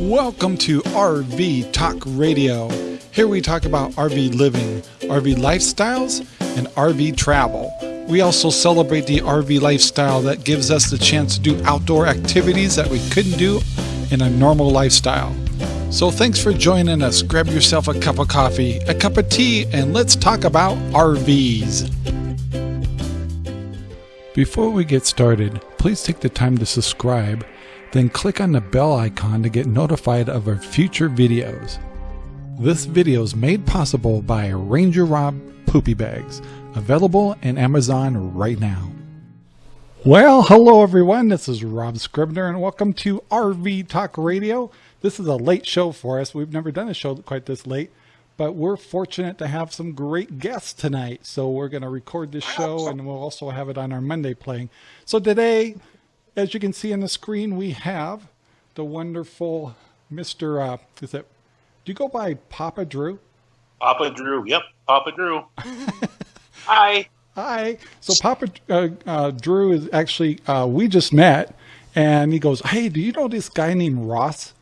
Welcome to RV Talk Radio. Here we talk about RV living, RV lifestyles, and RV travel. We also celebrate the RV lifestyle that gives us the chance to do outdoor activities that we couldn't do in a normal lifestyle. So thanks for joining us. Grab yourself a cup of coffee, a cup of tea, and let's talk about RVs. Before we get started, please take the time to subscribe, then click on the bell icon to get notified of our future videos. This video is made possible by Ranger Rob Poopy Bags, available in Amazon right now. Well, hello everyone. This is Rob Scribner, and welcome to RV Talk Radio. This is a late show for us. We've never done a show quite this late, but we're fortunate to have some great guests tonight. So we're going to record this show, and we'll also have it on our Monday playing. So today, as you can see on the screen, we have the wonderful Mr. Uh, is it? Do you go by Papa Drew? Papa Drew. Yep, Papa Drew. Hi. Hi. So Papa uh, uh, Drew is actually uh, we just met, and he goes, "Hey, do you know this guy named Ross?"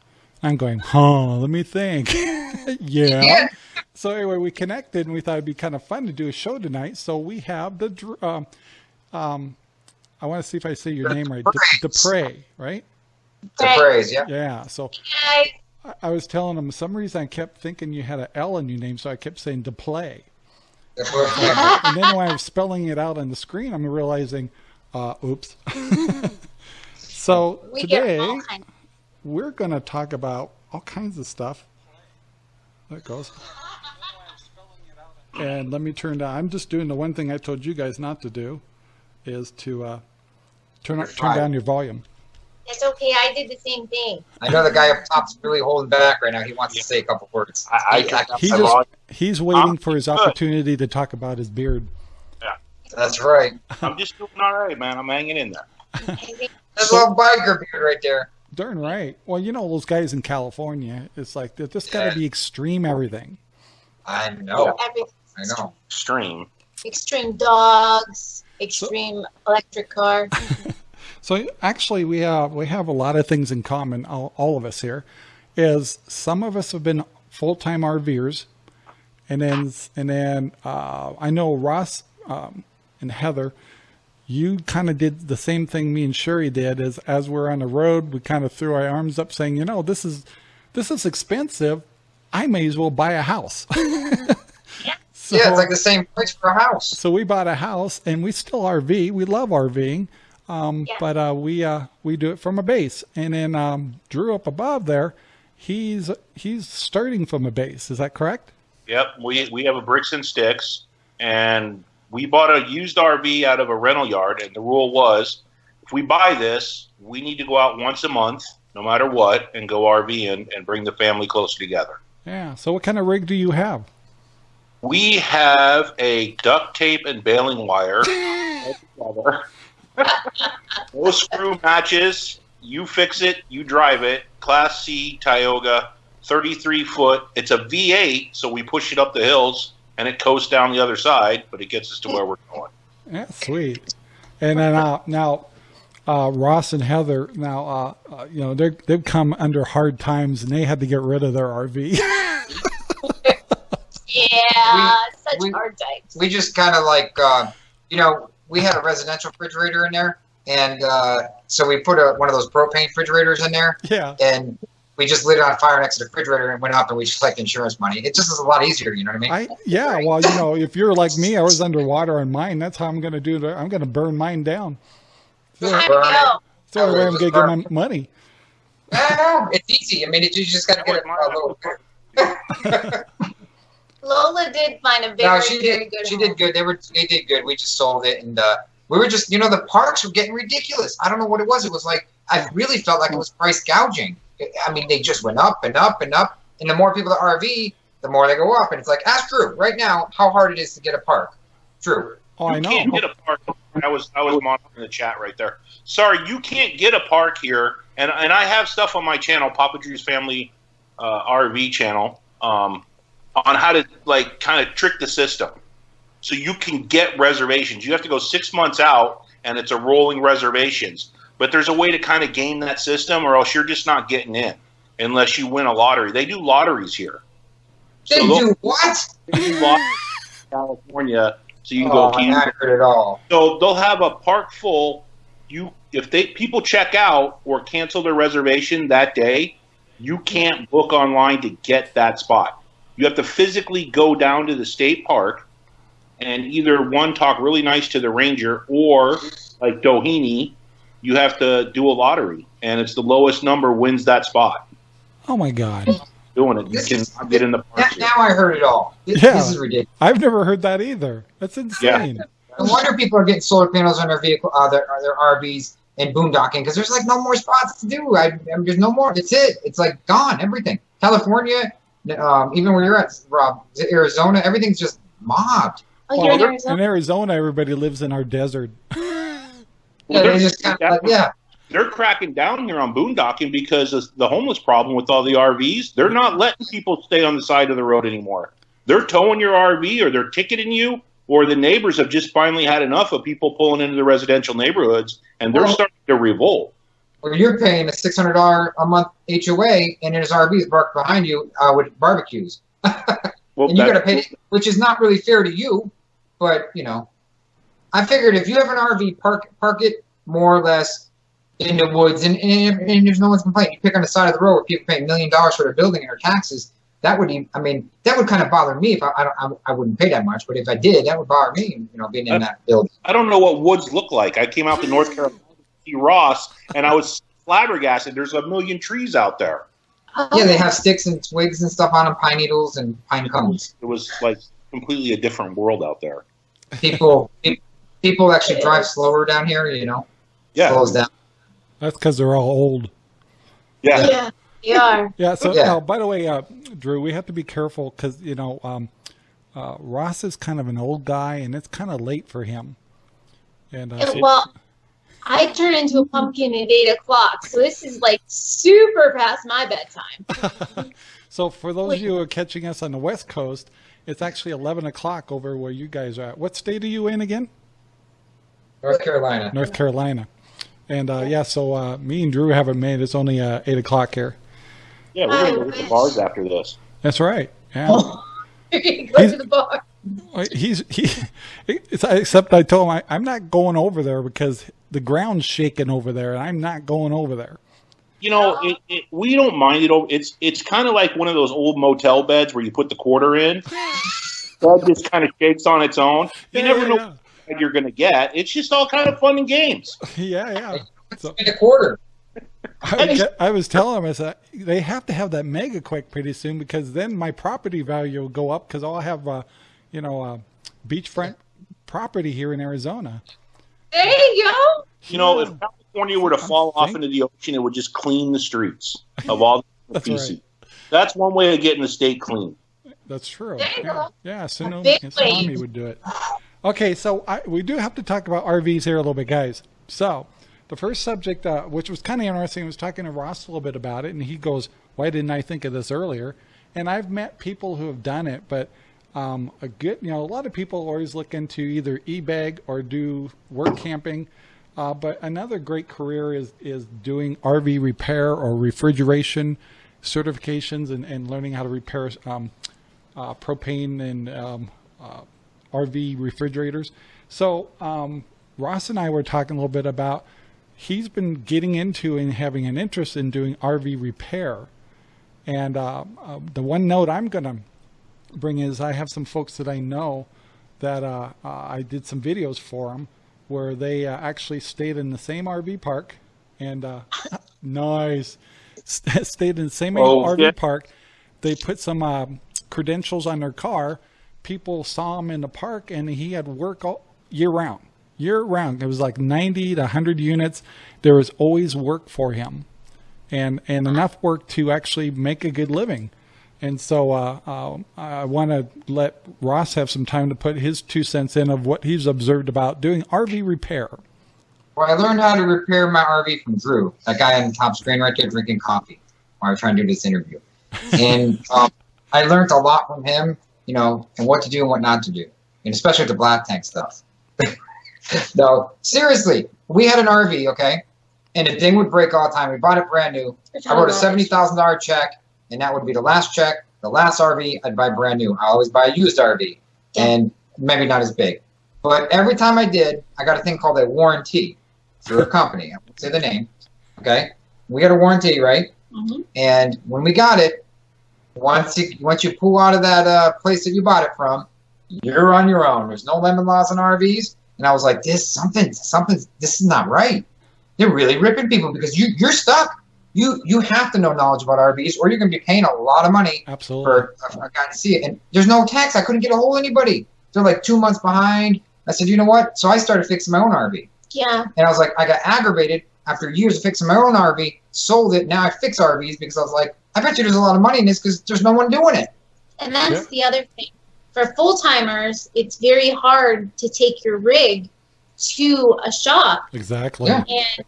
I'm going, "Huh? Let me think." yeah. Yeah. So anyway, we connected, and we thought it'd be kind of fun to do a show tonight. So we have the um, um, I want to see if I say your The name right, Dupreys. De- Dupre, right? The praise, yeah. Yeah. So I- I was telling him, for some reason I kept thinking you had an L in your name, so I kept saying to play. And then when I was spelling it out on the screen, I'm realizing, uh, oops. so we today get all we're going to talk about all kinds of stuff. There it goes. And let me turn down. I'm just doing the one thing I told you guys not to do, is to uh, turn up, turn down your volume. It's okay. I did the same thing. I know the guy up top's really holding back right now. He wants to say a couple words. I, I, Speak up. He just he's waiting I'm for his good. opportunity to talk about his beard. Yeah, that's right. I'm just doing all right, man. I'm hanging in there. I think That's a little biker beard right there. Darn right. Well, you know those guys in California. It's like they just got to Yeah. be extreme everything. I know. every I know. Extreme. extreme dogs, extreme electric car. So actually, we have we have a lot of things in common. All, all of us here is some of us have been full time RVers, and then and then uh, I know Ross um, and Heather. You kind of did the same thing me and Sherry did. As as we're on the road, we kind of threw our arms up, saying, "You know, this is this is expensive. I may as well buy a house." So- yeah, it's like the same price for a house. so we bought a house and we still RV. We love RVing. Um, Yeah. but uh, we uh, we do it from a base. And then um, Drew up above there, he's he's starting from a base. Is that correct? Yep. We we have a bricks and sticks, and we bought a used RV out of a rental yard, and the rule was, if we buy this, we need to go out once a month, no matter what, and go RVing and bring the family closer together. Yeah. So what kind of rig do you have? We have a duct tape and baling wire. no screw matches. You fix it. You drive it. Class C Tioga, 33 foot. It's a V8, so we push it up the hills and it coasts down the other side, but it gets us to where we're going. Yeah, sweet. And then uh, now uh, Ross and Heather now uh, uh, you know they've come under hard times and they had to get rid of their RV. Yeah, such we- hard times. We just kind of like, uh, you know, we had a residential refrigerator in there, and uh, so we put a, one of those propane refrigerators in there, yeah. and we just lit it on fire next to the refrigerator and went up, and we just collect insurance money. It just is a lot easier, you know what I mean? I yeah, well, you know, if you're like me, I was underwater on mine. That's how I'm going to do it. I'm going to burn mine down. So I Burn know. that's the only way I'm going to get my money. Yeah, it's easy. I mean, it, you just got to get it a little. Lola did find a very, No, she very did. good She home. did good. They were. They did good. We just sold it, and uh, we were just. You know, the parks were getting ridiculous. I don't know what it was. It was like I really felt like it was price gouging. I mean, they just went up and up and up. And the more people that RV, the more they go up. And it's like, ask Drew right now how hard it is to get a park. Drew. Oh, you I know. can't get a park. I was I was monitoring the chat right there. Sorry, you can't get a park here, and and I have stuff on my channel, Papa Drew's Family uh, RV channel, um, on how to like kind of trick the system, so you can get reservations. You have to go six months out, and it's a rolling reservations. But there's a way to kind of game that system, or else you're just not getting in. unless you win a lottery. They do lotteries here. They So do what? they do California, so you can oh, go. I heard it all. so they'll have a park full. You if they people check out or cancel their reservation that day, you can't book online to get that spot. You have to physically go down to the state park and either one talk really nice to the ranger or like Doheny, you have to do a lottery and it's the lowest number wins that spot. Oh my God. Doing it, you This can is- get in the Now, park. here. now I heard it all. This, Yeah. this is ridiculous. I've never heard that either. That's insane. I wonder people are getting solar panels on their vehicle, uh, their, their RVs, and boondocking because there's like no more spots to do. I, I mean, there's no more. That's it. It's like gone. Everything. California, um, even where you're at, Rob, Arizona, everything's just mobbed. Oh, Well, in they're- In Arizona? Arizona, everybody lives in our desert. Yeah, they just kind of like, yeah. they're cracking down here on boondocking because of the homeless problem with all the RVs. They're not letting people stay on the side of the road anymore. They're towing your RV or they're ticketing you, or the neighbors have just finally had enough of people pulling into the residential neighborhoods and they're Well- starting to revolt. Where you're paying a six hundred dollar a month HOA, and there's RVs parked behind you uh, with barbecues, Well, and you got to pay, which is not really fair to you. But you know, I figured if you have an RV, park park it more or less in the woods, and, and, and there's no one's complaining. You pick on the side of the road where people pay a million dollars for their building and their taxes. That would, I mean, that would kind of bother me if I, I don't, I, I wouldn't pay that much. But if I did, that would bother me. You know, being in that building. I don't know what woods look like. I came out to North Carolina to see Ross and I was flabbergasted. There's a million trees out there. Yeah, they have sticks and twigs and stuff on them, pine needles and pine cones. It was like completely a different world out there. People, people actually drive slower down here. You know, Yeah. slows down. That's because they're all old. Yeah. Yeah, they are. Yeah. So, Yeah. by the way, uh, Drew, we have to be careful because you know um, uh, Ross is kind of an old guy, and it's kind of late for him. And uh, And, so- well, I turn into a pumpkin at eight o'clock, so this is like super past my bedtime. so for those of you who are catching us on the West Coast, it's actually eleven o'clock over where you guys are at. What state are you in again? North Carolina. North Carolina. And uh, yeah, so uh, me and Drew haven't made. It's only uh, eight o'clock here. Yeah, we're going to go to the bars after this. That's right. Yeah. You're gonna go He's- to the bar. He's he. It's, except I told him I, I'm not going over there because the ground's shaking over there, and I'm not going over there. You know, it, it, we don't mind it. It's it's kind of like one of those old motel beds where you put the quarter in. that just kind of shakes on its own. You Yeah, never yeah, know yeah. what you're going to get. It's just all kind of fun and games. Yeah, yeah. So In a quarter. I, was I was telling him, I said, they have to have that mega quake pretty soon because then my property value will go up because I'll have, uh, you know, uh, beachfront property here in Arizona. There you go. You know, if California were to fall off thinking- into the ocean, it would just clean the streets of all the That's feces. That's one way of getting the state clean. That's true. There you yeah, go. yeah tsunami, big tsunami would do it. Okay, so I, we do have to talk about RVs here a little bit, guys. So the first subject, uh, which was kind of interesting, I was talking to Ross a little bit about it, and he goes, "Why didn't I think of this earlier?" And I've met people who have done it, but um, a good, you know, a lot of people always look into either e-bag or do work camping. Uh, but another great career is is doing RV repair or refrigeration certifications and, and learning how to repair um, uh, propane and um, uh, RV refrigerators. So um, Ross and I were talking a little bit about he's been getting into and having an interest in doing RV repair. And uh, uh, the one note I'm going to bring is I have some folks that I know that uh, uh, I did some videos for them where they uh, actually stayed in the same RV park and uh, nice stayed in the same Oh, RV yeah. park. They put some uh, credentials on their car. People saw him in the park, and he had work all year round. Year round, it was like 90 to 100 units. There was always work for him, and and enough work to actually make a good living. And so uh, uh, I want to let Ross have some time to put his two cents in of what he's observed about doing RV repair. Well, I learned how to repair my RV from Drew, that guy on the top screen right there drinking coffee while I was trying to do this interview. And um, I learned a lot from him, you know, and what to do and what not to do, and especially the black tank stuff. no, seriously, we had an RV, okay, and the thing would break all the time. We bought it brand new. I wrote a seventy thousand dollar check, and that would be the last check, the last RV I'd buy brand new. I always buy a used RV, Yeah. and maybe not as big, but every time I did, I got a thing called a warranty through a company. I won't say the name. Okay, we got a warranty, right? Mhm. And when we got it, once you once you pull out of that uh, place that you bought it from, you're on your own. There's no lemon laws on RVs. And I was like, this something something this is not right. They're really ripping people because you you're stuck. You you have to know knowledge about RVs, or you're gonna be paying a lot of money Absolutely. for a, a guy to see it. And there's no tax. I couldn't get a hold of anybody. They're like two months behind. I said, you know what? So I started fixing my own RV. Yeah. And I was like, I got aggravated after years of fixing my own RV, sold it. Now I fix RVs because I was like, I bet you there's a lot of money in this because there's no one doing it. And that's the other thing. For full timers, it's very hard to take your rig to a shop. Exactly. Yeah. And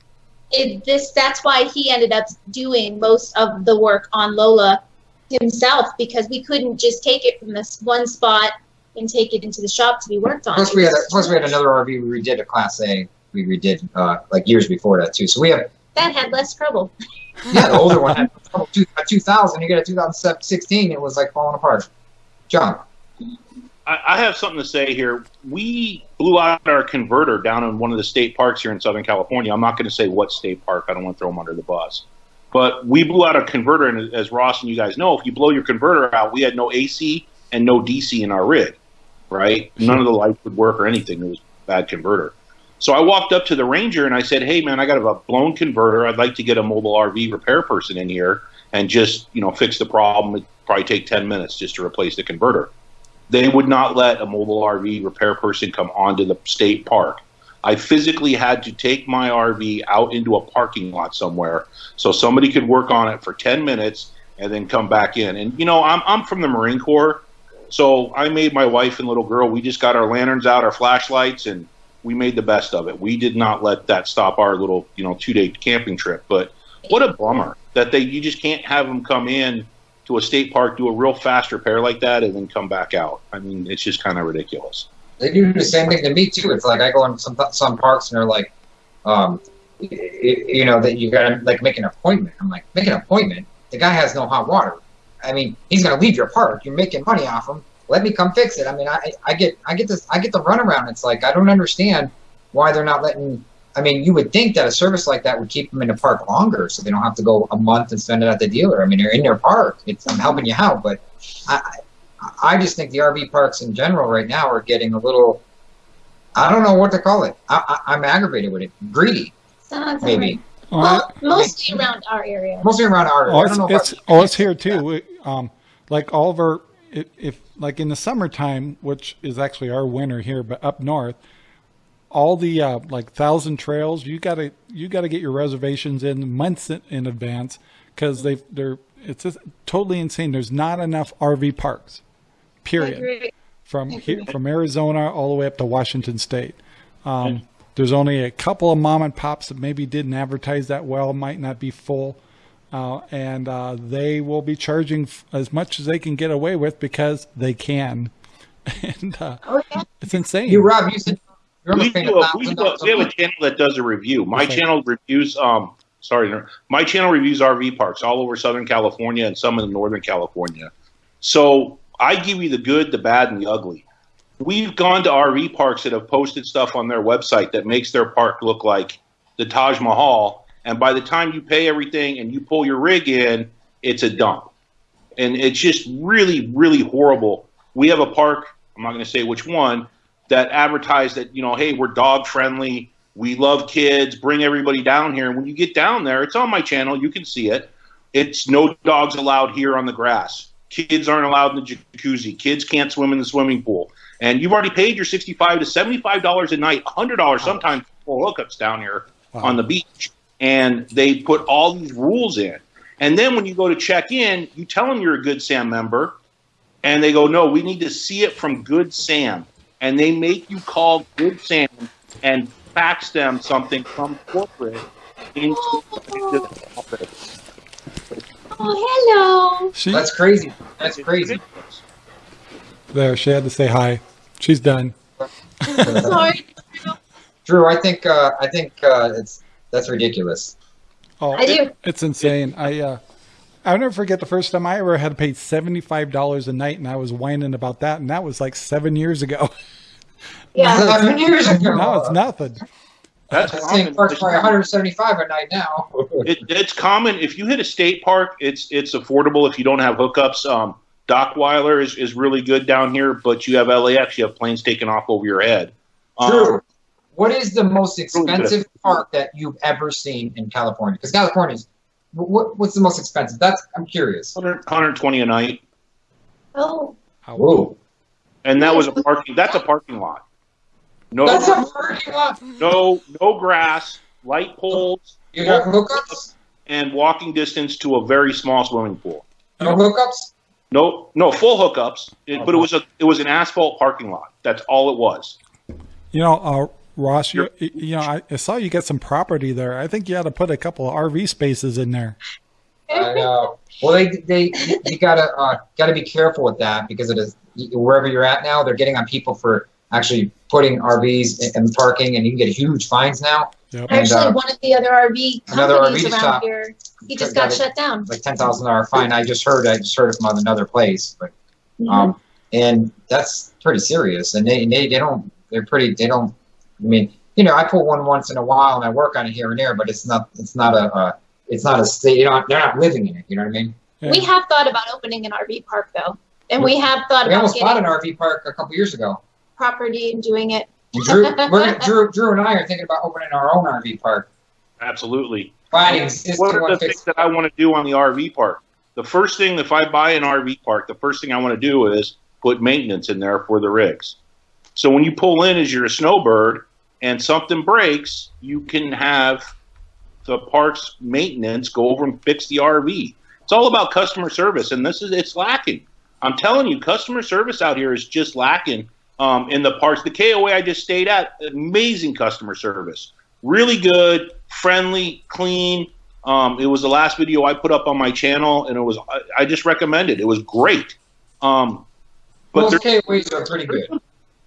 it, this that's why he ended up doing most of the work on Lola himself because we couldn't just take it from this one spot and take it into the shop to be worked on. Plus we had plus we had another RV we redid a Class A. We redid uh, like years before that too. So we have that had less trouble. yeah the older one had trouble. two- 2000. You get a 2016. It was like falling apart. John, I, I have something to say here. We blew out our converter down in one of the state parks here in Southern California. I'm not going to say what state park. I don't want to throw them under the bus. But we blew out a converter, and as Ross and you guys know, if you blow your converter out, we had no AC and no DC in our rig, right? Mm-hmm. None of the lights would work or anything. It was a bad converter. So I walked up to the ranger and I said, "Hey, man, I got a blown converter. I'd like to get a mobile RV repair person in here and just you know fix the problem. It'd probably take ten minutes just to replace the converter." They would not let a mobile RV repair person come onto the state park. I physically had to take my RV out into a parking lot somewhere so somebody could work on it for 10 minutes and then come back in. And, you know, I'm, I'm from the Marine Corps, so I made my wife and little girl, we just got our lanterns out, our flashlights, and we made the best of it. We did not let that stop our little, you know, two day camping trip. But what a bummer that they you just can't have them come in to a state park, do a real fast repair like that, and then come back out. I mean, it's just kind of ridiculous. they do the same thing to me too. It's like I go in some some parks and they're like, um, y- y- you know, that you gotta like make an appointment. I'm like, make an appointment. The guy has no hot water. I mean, he's gonna leave your park. You're making money off him. Let me come fix it. I mean, I I get I get this I get the runaround. It's like I don't understand why they're not letting. I mean, you would think that a service like that would keep them in the park longer, so they don't have to go a month and spend it at the dealer. I mean, they're in their park. It's I'm helping you out, but I I, I just think the RV parks in general right now are getting a little. I don't know what to call it. I, I, I'm aggravated with it. Greedy, Sounds maybe. All Well, right. mostly around our area. Mostly around our area. Oh, I it's, don't know it's I- oh, it's here too. We, um, like all of our, if, if like in the summertime, which is actually our winter here, but up north, all the uh, like thousand trails, you gotta you gotta get your reservations in months in, in advance because they they're it's just totally insane. There's not enough RV parks, period from here, from Arizona all the way up to Washington State. Um, there's only a couple of mom and pops that maybe didn't advertise that well, might not be full, uh, and uh, they will be charging f- as much as they can get away with because they can, and uh, Oh yeah. it's insane. You, Rob, you said you're We, do a we, do a, we have a a channel that does a review. My Okay. channel reviews. Um, sorry, my channel reviews RV parks all over Southern California and some in Northern California. So I give you the good, the bad, and the ugly. We've gone to RV parks that have posted stuff on their website that makes their park look like the Taj Mahal, and by the time you pay everything and you pull your rig in, it's a dump, and it's just really, really horrible. We have a park. I'm not going to say which one that advertise that you know, hey, we're dog friendly. We love kids. Bring everybody down here. And when you get down there, it's on my channel. You can see it. It's no dogs allowed here on the grass. Kids aren't allowed in the jacuzzi. Kids can't swim in the swimming pool. And you've already paid your sixty-five to seventy-five dollars a night, hundred dollars sometimes for hookups down here Wow. on the beach. And they put all these rules in. And then when you go to check in, you tell them you're a Good Sam member, and they go, "No, we need to see it from Good Sam." And they make you call Good Sam and fax them something from corporate into the office. Oh hello. she That's crazy. That's crazy. there. She had to say hi. She's done. Sorry. Drew, I think uh, I think uh, it's that's ridiculous. Oh, I do. it- it's insane. I uh, I'll never forget the first time I ever had to pay seventy five dollars a night, and I was whining about that, and that was like seven years ago. Yeah. Seven years ago. now it's nothing. That's That thing common. parks for 175 a night now. It, it's common if you hit a state park. It's it's affordable if you don't have hookups. Um, Dockweiler is, is really good down here, but you have LAX. You have planes taking off over your head. Um, True. What is the most expensive park that you've ever seen in California? Because California's what, what's the most expensive? That's I'm curious. 100 120 a night, Oh, Whoa, and that was a parking. That's a parking lot. No, that's a parking lot. no, no grass, light poles, You got hookups? and walking distance to a very small swimming pool. No hookups? No, no full hookups, it, but it was a it was an asphalt parking lot. That's all it was. You know, uh, Ross, you, you know, I, I saw you get some property there. I think you ought to put a couple of RV spaces in there. I know. Well, they they you gotta uh, gotta be careful with that because it is wherever you're at now, they're getting on people for actually putting RVs and parking, and you can get huge fines now. Yep. And, actually, uh, one of the other RV another companies RV around shop here, he just got got it. shut down. Like ten thousand dollar fine. I just heard I just heard it from another place, but Mhm. um, and that's pretty serious. And they, and they they don't they're pretty they don't. I mean, you know, I pull one once in a while and I work on it here and there, but it's not it's not a uh, it's not a state. You know, they're not living in it. You know what I mean? Yeah. We have thought about opening an RV park though, and we have thought about We about almost bought an RV park a couple years ago. property and doing it. And Drew, we're, Drew, Drew and I are thinking about opening our own RV park. Absolutely. Finding existing One of the things that I want to do on the RV park, the first thing, if I buy an RV park, the first thing I want to do is put maintenance in there for the rigs. So when you pull in as you're a snowbird and something breaks, you can have the parts maintenance go over and fix the RV. It's all about customer service, and this is it's lacking. I'm telling you, customer service out here is just lacking um, in the parts. The KOA I just stayed at, amazing customer service, really good, friendly, clean. Um, it was the last video I put up on my channel, and it was I, I just recommend it. It was great. Um, but Most KOAs are pretty good.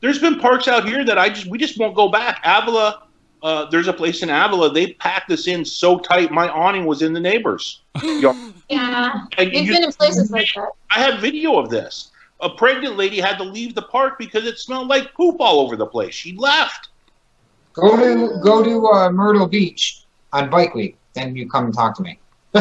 There's been parks out here that I just we just won't go back. Avila, uh, there's a place in Avila. They packed us in so tight, my awning was in the neighbors. Yeah, And we've you- been in places like that. I have video of this. A pregnant lady had to leave the park because it smelled like poop all over the place. She left. Go to go to uh, Myrtle Beach on Bike Week, then you come and talk to me.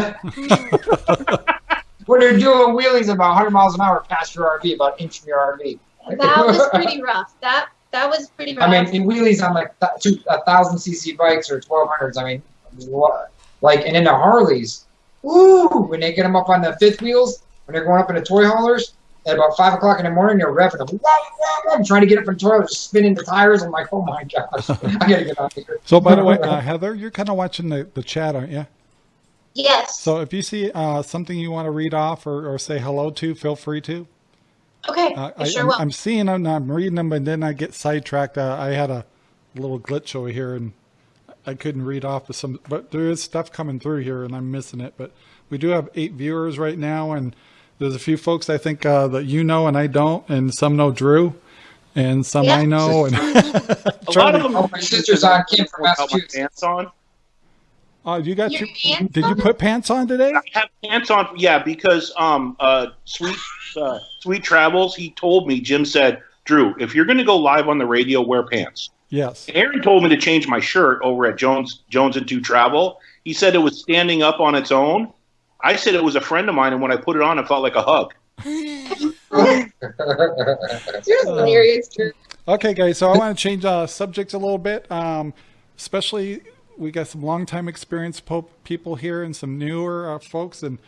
when they're doing wheelies about 100 miles an hour past your RV, about an inch from your RV. That was pretty rough. That that was pretty rough. I mean, in wheelies on like th- two, a thousand cc bikes or 1200s. I mean, what? Like, and in the Harleys, ooh, When they get them up on the fifth wheels, when they're going up in the toy haulers, at about five o'clock in the morning, they're revving them. Wah, wah, wah, trying to get up from the toilet, spinning the tires. I'm like, oh my gosh, I gotta get out of here. So, by the way, uh, Heather, you're kind of watching the, the chat, aren't you? yes. So, if you see uh, something you want to read off or, or say hello to, feel free to. Okay, Uh, I I, sure I'm, will. I'm seeing them, I'm reading them, and then I get sidetracked. Uh, I had a little glitch over here, and I couldn't read off of some. But there is stuff coming through here, and I'm missing it. But we do have eight viewers right now, and there's a few folks I think uh, that you know and I don't, and some know Drew, and some I know. And A lot of them. Oh, my sister's on Kim from Massachusetts. pants on. Uh, you got Your your, pants did you put pants on today? I have pants on. Yeah, because um, uh, sweet, uh, sweet travels. He told me. Jim said, Drew, if you're going to go live on the radio, wear pants. Yes. Aaron told me to change my shirt over at Jones Jones and Two Travel. He said it was standing up on its own. I said it was a friend of mine, and when I put it on, it felt like a hug. You're hilarious, Drew. Okay, guys. So I want to change uh, subjects a little bit. Um, especially, we got some longtime experience po- people here and some newer uh, folks. And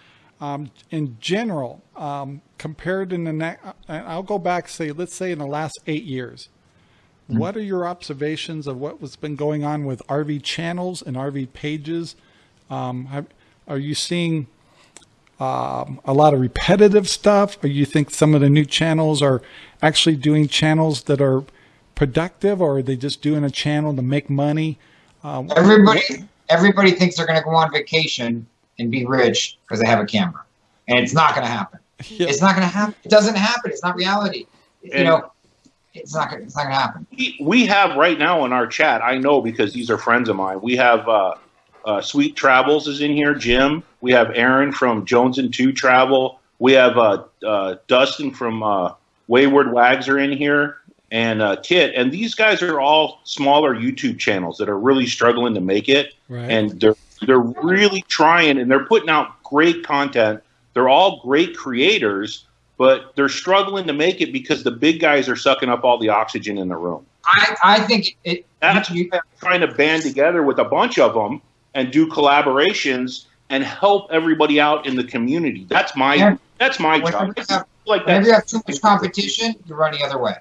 um, in general, um, compared in the next, I'll go back. Say, let's say in the last eight years. What are your observations of what has been going on with RV channels and RV pages? Um, have, are you seeing um, a lot of repetitive stuff, or you think some of the new channels are actually doing channels that are productive, or are they just doing a channel to make money? Um, Everybody, everybody thinks they're going to go on vacation and be rich because they have a camera, and it's not going to happen. Yeah. It's not going to happen. It doesn't happen. It's not reality. You know, it's not. Gonna, it's not going to happen. We, we have right now in our chat. I know because these are friends of mine. We have uh, uh, Sweet Travels is in here. Jim. We have Aaron from Jones and Two Travel. We have uh, uh, Dustin from uh, Wayward Wags are in here, and uh, Kit. And these guys are all smaller YouTube channels that are really struggling to make it, Right. and they're they're really trying, and they're putting out great content. They're all great creators, but they're struggling to make it because the big guys are sucking up all the oxygen in the room. I, I think it. That's you, why trying to band together with a bunch of them and do collaborations and help everybody out in the community. That's my Yeah. that's my job. have- Like whenever you have too much competition, you run the other way.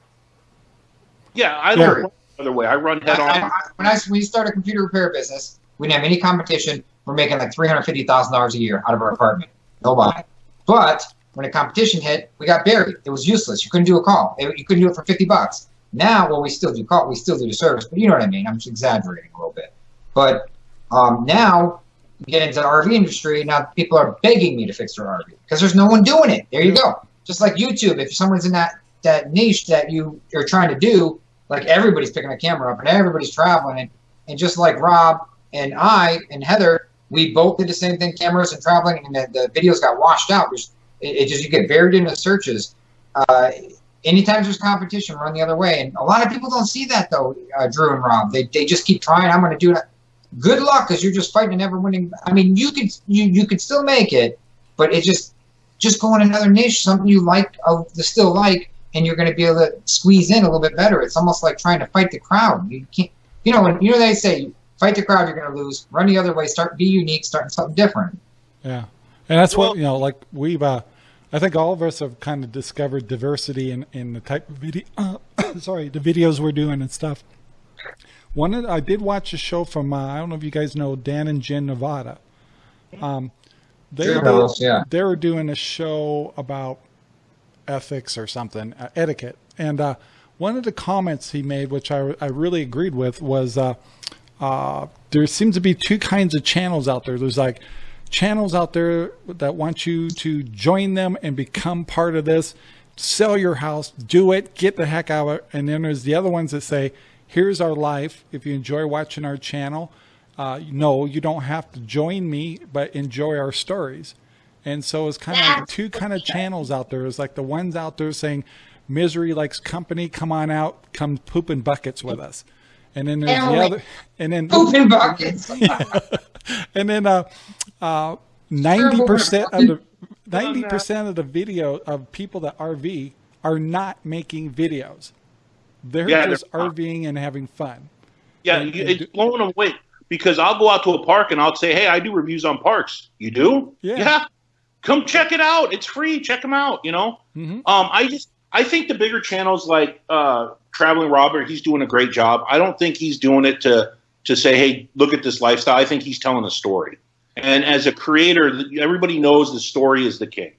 Yeah, I don't run the other way. I run head I, on. I, when I when we start a computer repair business, we didn't have any competition. We're making like three hundred fifty thousand dollars a year out of our apartment. Nobody. But when a competition hit, we got buried. It was useless. You couldn't do a call. It- You couldn't do it for fifty bucks. Now, well, we still do call. We still do the service, but you know what I mean. I'm just exaggerating a little bit. But um, now we get into the RV industry. Now people are begging me to fix their RV because there's no one doing it. There you go. Just like YouTube, if someone's in that that niche that you you're trying to do, like everybody's picking a camera up and everybody's traveling and, and just like Rob and I and Heather, we both did the same thing, cameras and traveling, and the, the videos got washed out. Which it, it just you get buried in the searches. Uh, anytime there's competition, run the other way. And a lot of people don't see that though, uh, Drew and Rob. They, they just keep trying. I'm going to do it. Good luck, because you're just fighting a never winning. I mean, you could you you could still make it, but it just just go in another niche, something you like, uh, the still like, and you're going to be able to squeeze in a little bit better. It's almost like trying to fight the crowd. You can't, you know, when you know they say fight the crowd, you're going to lose. Run the other way. Start be unique. Start something different. Yeah, and that's Well- what you know. Like we've, uh, I think all of us have kind of discovered diversity in in the type of video. Uh, sorry, the videos we're doing and stuff. One, I did watch a show from uh, I don't know if you guys know Dan and Jen Nevada. Um, they Sure, were, fellas, yeah. they were doing a show about ethics or something, uh, etiquette, and uh, one of the comments he made, which I I really agreed with, was. Uh, uh, there seems to be two kinds of channels out there. There's like channels out there that want you to join them and become part of this, sell your house, do it, get the heck out of it. And then there's the other ones that say, here's our life. If you enjoy watching our channel, uh, no, you don't have to join me, but enjoy our stories. And so it's kind of like two kind of channels out there. It's like the ones out there saying, misery likes company, come on out, come poop in buckets with us. And then there's I don't the other, and then Poop in buckets. and then uh, uh, ninety percent of the ninety percent of the video of people that RV are not making videos. They're Yeah, just they're. RVing and having fun. Yeah, And- you, and it's do- blowing them away because I'll go out to a park and I'll say, "Hey, I do reviews on parks." You do? Yeah. Come check it out. It's free. Check them out. You know. Mhm. Um, I just I think the bigger channels like uh, Traveling Robert, he's doing a great job. I don't think he's doing it to to say, "Hey, look at this lifestyle." I think he's telling a story. And as a creator, everybody knows the story is the king.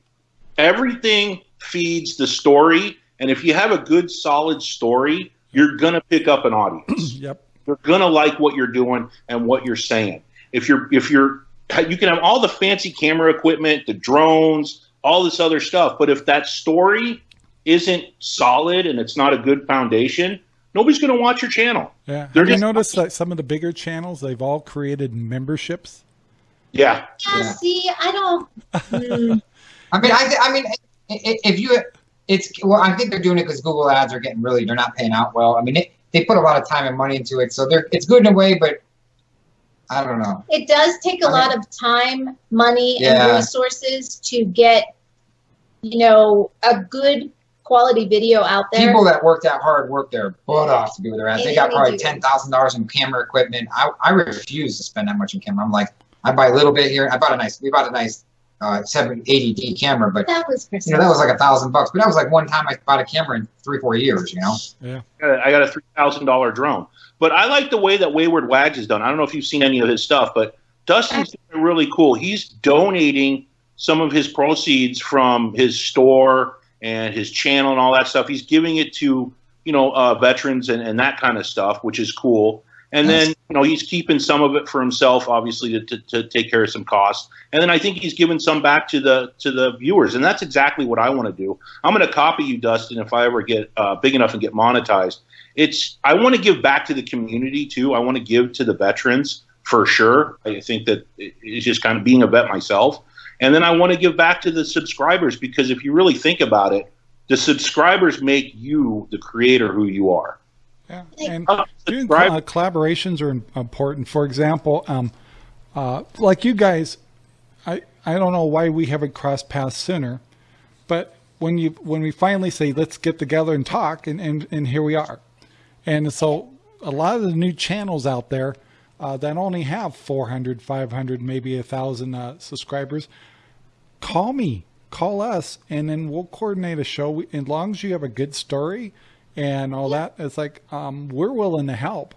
Everything feeds the story, and if you have a good, solid story, you're gonna pick up an audience Yep. they're gonna like what you're doing and what you're saying. If you're if you're you can have all the fancy camera equipment, the drones, all this other stuff, but if that story isn't solid and it's not a good foundation, nobody's gonna watch your channel. Yeah. They're Have you just- noticed that some of the bigger channels they've all created memberships? Yeah. Yeah, Yeah. see, I don't. Mm, I mean, I, th- I mean, i- i- if you, it's well, I think they're doing it because Google ads are getting really, they're not paying out well. I mean, it, they put a lot of time and money into it, so they're it's good in a way, but I don't know. it does take a lot of time, money, Yeah. and resources to get, you know, a good quality video out there. People that work that hard work their butt off to be where they're at. They got probably ten thousand dollars in camera equipment. I, I refuse to spend that much in camera. I'm like, I buy a little bit here. I bought a nice, we bought a nice uh, 780D camera, but that was Christmas. you know that was like a thousand bucks. But that was like one time I bought a camera in three, four years. You know, yeah, I got a three thousand dollar drone. But I like the way that Wayward Wags is done. I don't know if you've seen any of his stuff, but Dustin's doing really cool. He's donating some of his proceeds from his store and his channel and all that stuff. He's giving it to you know uh, veterans and, and that kind of stuff, which is cool. And then you know he's keeping some of it for himself, obviously, to, to, to take care of some costs. And then I think he's giving some back to the to the viewers, and that's exactly what I want to do. I'm going to copy you, Dustin, if I ever get uh, big enough and get monetized. It's I want to give back to the community too. I want to give to the veterans for sure. I think that it's just kind of being a vet myself. And then I want to give back to the subscribers because if you really think about it, the subscribers make you the creator who you are. Yeah. And Uh, doing uh, collaborations are important. For example, um, uh, like you guys, I, I don't know why we haven't crossed paths sooner, but when you when we finally say let's get together and talk, and, and, and here we are. And so a lot of the new channels out there uh, that only have 400, 500, maybe a thousand uh, subscribers, call me, call us, and then we'll coordinate a show. We- As long as you have a good story and all that, it's like um, we're willing to help.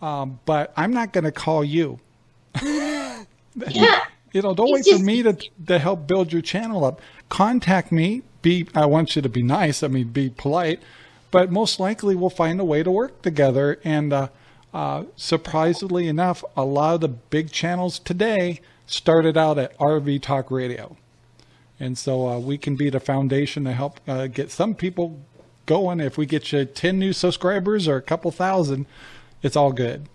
Um, but I'm not going to call you. Yeah. You know, don't It's wait for me to to help build your channel up. Contact me. Be I want you to be nice. I mean, be polite. But most likely, we'll find a way to work together. And uh, uh, surprisingly enough, a lot of the big channels today started out at RV Talk Radio, and so uh, we can be the foundation to help uh, get some people going. If we get you ten new subscribers or a couple thousand, it's all good.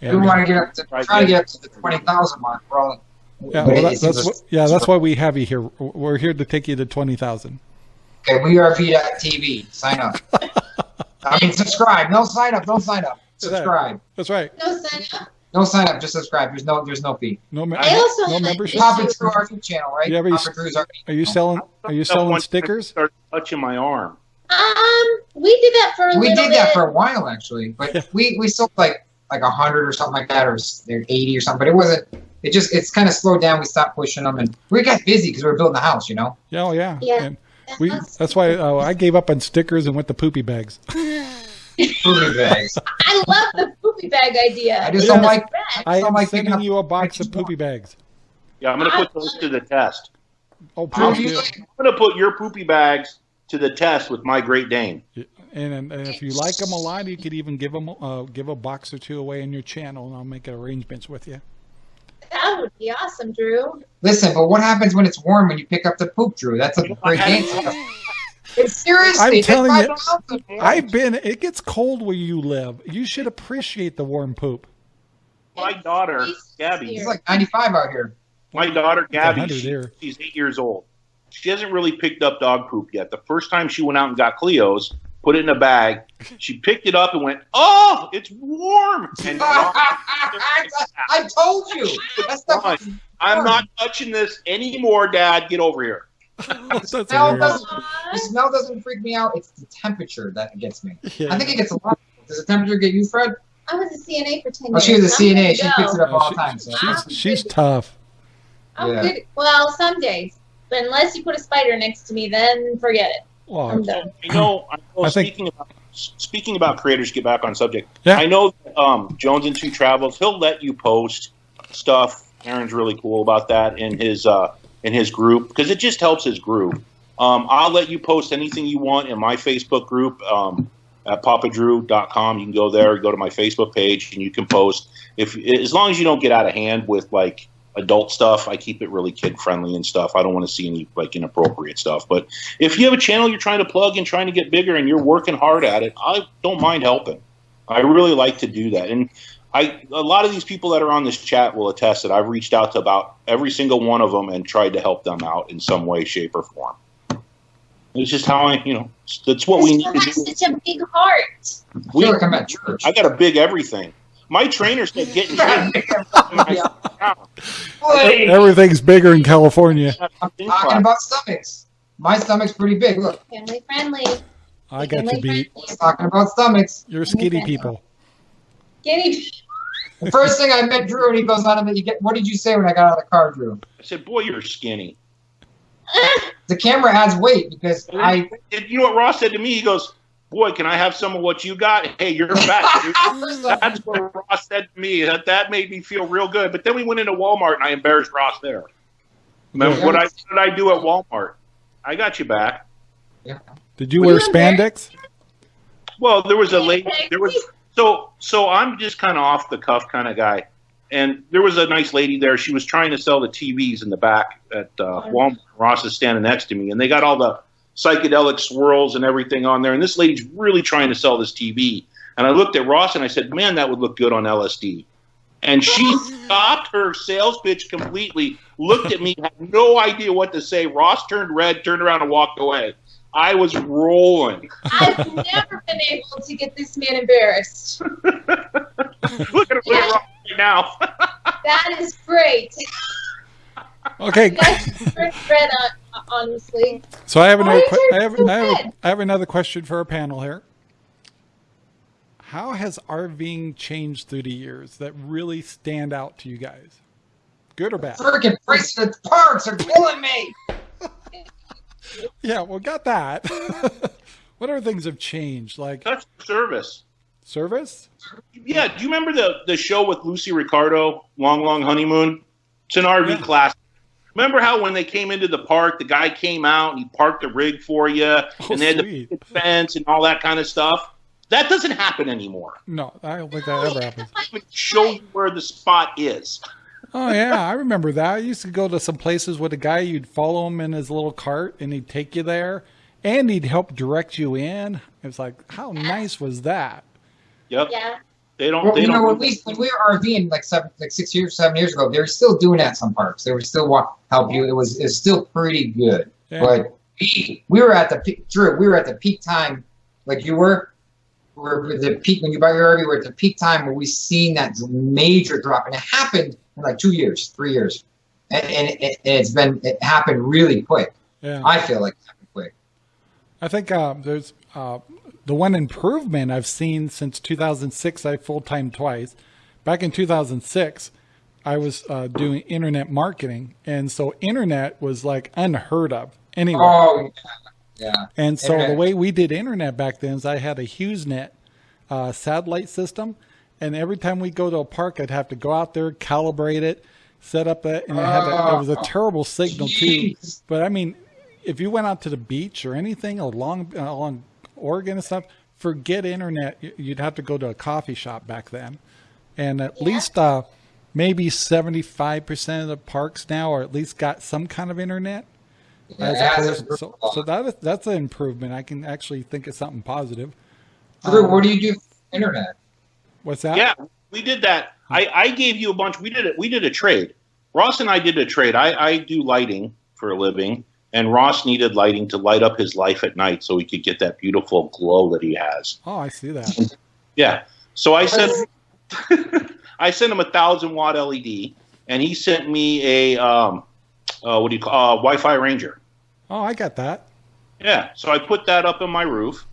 We And, uh, want to get up to try to get up to the twenty thousand mark. We're all, Yeah, well, that, that's what, yeah, that's why we have you here. We're here to take you to twenty thousand. Okay, WeRV.tv. Sign up. I mean, subscribe. No sign up. Don't sign up. Subscribe. That's right. No sign up. No sign up. Just subscribe. There's no. There's no fee. No, me- I also no membership. Pop- Papa Drew RV channel, right? Yeah, but you- Papa Are you selling? Are you selling stickers? Start touching my arm. Um, we did that for a We little did bit. that for a while actually, but we we sold like like a hundred or something like that, or they're eighty or something. But it wasn't. It just it's kind of slowed down. We stopped pushing them, and we got busy because we were building the house. You know. Yeah, oh yeah. Yeah. And we. That's why uh, I gave up on stickers and went to poopy bags. poopy bags. I love the poopy bag idea. I just Yeah. don't like. I don't am like sending you a box of pictures. poopy bags. Yeah, I'm going to put those to the test. Oh, Drew, please you do. like- I'm going to put your poopy bags to the test with my Great Dane. And, and, and if you like them a lot, you could even give them uh, give a box or two away in your channel, and I'll make arrangements with you. That would be awesome, Drew. Listen, but what happens when it's warm when you pick up the poop, Drew? That's a great answer. It's seriously. I'm telling you, awesome. I've been. It gets cold where you live. You should appreciate the warm poop. My daughter, Gabby, It's like 95 out here. my daughter Gabby, she- she's eight years old. She hasn't really picked up dog poop yet. The first time she went out and got Cleo's, put it in a bag, she picked it up and went, "Oh, it's warm!" And I told you. That stuff Fine. I'm not touching this anymore, Dad. Get over here. That's smell doesn't, the smell doesn't freak me out. It's the temperature that gets me. Yeah. I think it gets a lot. Does the temperature get you, Fred? I was a CNA for 10 Oh, years. she was a I'm CNA. She go. picks it up Oh, all the time. So. she's she's tough. I'm Yeah. good. Well, some days. But unless you put a spider next to me, then forget it. Well, I'm done. I know. I know I think- speaking about speaking about creators, get back on subject. Yeah. I know um, Jones and Two Travels. He'll let you post stuff. Aaron's really cool about that in his uh, in his group because it just helps his group. Um, I'll let you post anything you want in my Facebook group um, at papadrew.com. You can go there, go to my Facebook page, and you can post. If as long as you don't get out of hand with like adult stuff, I keep it really kid friendly and stuff. I don't want to see any like inappropriate stuff. But if you have a channel you're trying to plug and trying to get bigger and you're working hard at it, I don't mind helping. I really like to do that. And I a lot of these people that are on this chat will attest that I've reached out to about every single one of them and tried to help them out in some way, shape, or form. It's just how I, you know, that's what we need to do. such a big heart. We, feel like at church. I got a big everything. My trainer said getting Wait, everything's bigger in California. I'm talking about stomachs. My stomach's pretty big. Look, Family friendly. I got you Family beat. friendly. talking about stomachs. You're skinny people. Guinea The first thing I met Drew, and he goes on to you get, what did you say when I got out of the car, Drew? I said, "Boy, you're skinny." The camera adds weight because I. And you know what Ross said to me? He goes, "Boy, can I have some of what you got?" Hey, you're back. That's what Ross said to me. That that made me feel real good. But then we went into Walmart and I embarrassed Ross there. Remember what I what did I do at Walmart? I got you back. Yeah. Did you Were wear you spandex? Well, there was a lady. There was so so. I'm just kind of off the cuff kind of guy, and there was a nice lady there. She was trying to sell the TVs in the back at uh, Walmart. Ross is standing next to me, and they got all the psychedelic swirls and everything on there. And this lady's really trying to sell this TV. And I looked at Ross and I said, "Man, that would look good on LSD." And she stopped her sales pitch completely, looked at me, had no idea what to say. Ross turned red, turned around, and walked away. I was rolling. I've never been able to get this man embarrassed. Look at him Yeah. right now. That is great. Okay. That's red, uh, honestly. So I have another. Why Que- is I have, I, have? I have another question for our panel here. How has RVing changed through the years that really stand out to you guys? Good or bad? Freaking prices at the parks are killing me. Yeah, well, got that. what other things have changed? Like That's service. service? Yeah, do you remember the, the show with Lucy Ricardo, Long Long Honeymoon? It's an RV Yeah. class. Remember how when they came into the park, the guy came out and he parked the rig for you, Oh, and they had sweet. the fence and all that kind of stuff? That doesn't happen anymore. No, I don't think that ever happens. They show you where the spot is. Oh yeah, I remember that. I used to go to some places with a guy. You'd follow him in his little cart, and he'd take you there, and he'd help direct you in. It's like, how nice was that? Yep. Yeah. They don't. Well, they you don't. know, when we when we were RVing like seven, like six years, seven years ago, they were still doing that. Some parks they were still wa- help you. It was it's still pretty good. Yeah. But we, we were at the peak, Drew. We were at the peak time, like you were. We're the peak when you buy your RV. We're at the peak time where we seen that major drop, and it happened in like two years, three years, and, and, it, and it's been it happened really quick. Yeah. I feel like it happened quick. I think uh, there's uh, the one improvement I've seen since 2006. I full time twice. Back in 2006, I was uh, doing internet marketing, and so internet was like unheard of anyway. Oh, yeah. and so internet. the way we did internet back then is I had a HughesNet uh, satellite system, and every time we go to a park, I'd have to go out there, calibrate it, set up it, and it, had a, it was a terrible signal too. But I mean, if you went out to the beach or anything along along Oregon and stuff, forget internet. You'd have to go to a coffee shop back then, and at least uh, maybe seventy five percent of the parks now, or at least got some kind of internet. Yeah, As it has opposed- improved so, so that is, that's an improvement. I can actually think of something positive. Drew, Um, what do you do for internet? What's that? Yeah, we did that. I, I gave you a bunch. We did it. We did a trade. Ross and I did a trade. I, I do lighting for a living, and Ross needed lighting to light up his life at night so he could get that beautiful glow that he has. Oh, I see that. Yeah. So I sent I sent him a thousand watt LED, and he sent me a um, uh, what do you call uh, Wi-Fi Ranger. Oh, I got that. Yeah. So I put that up on my roof,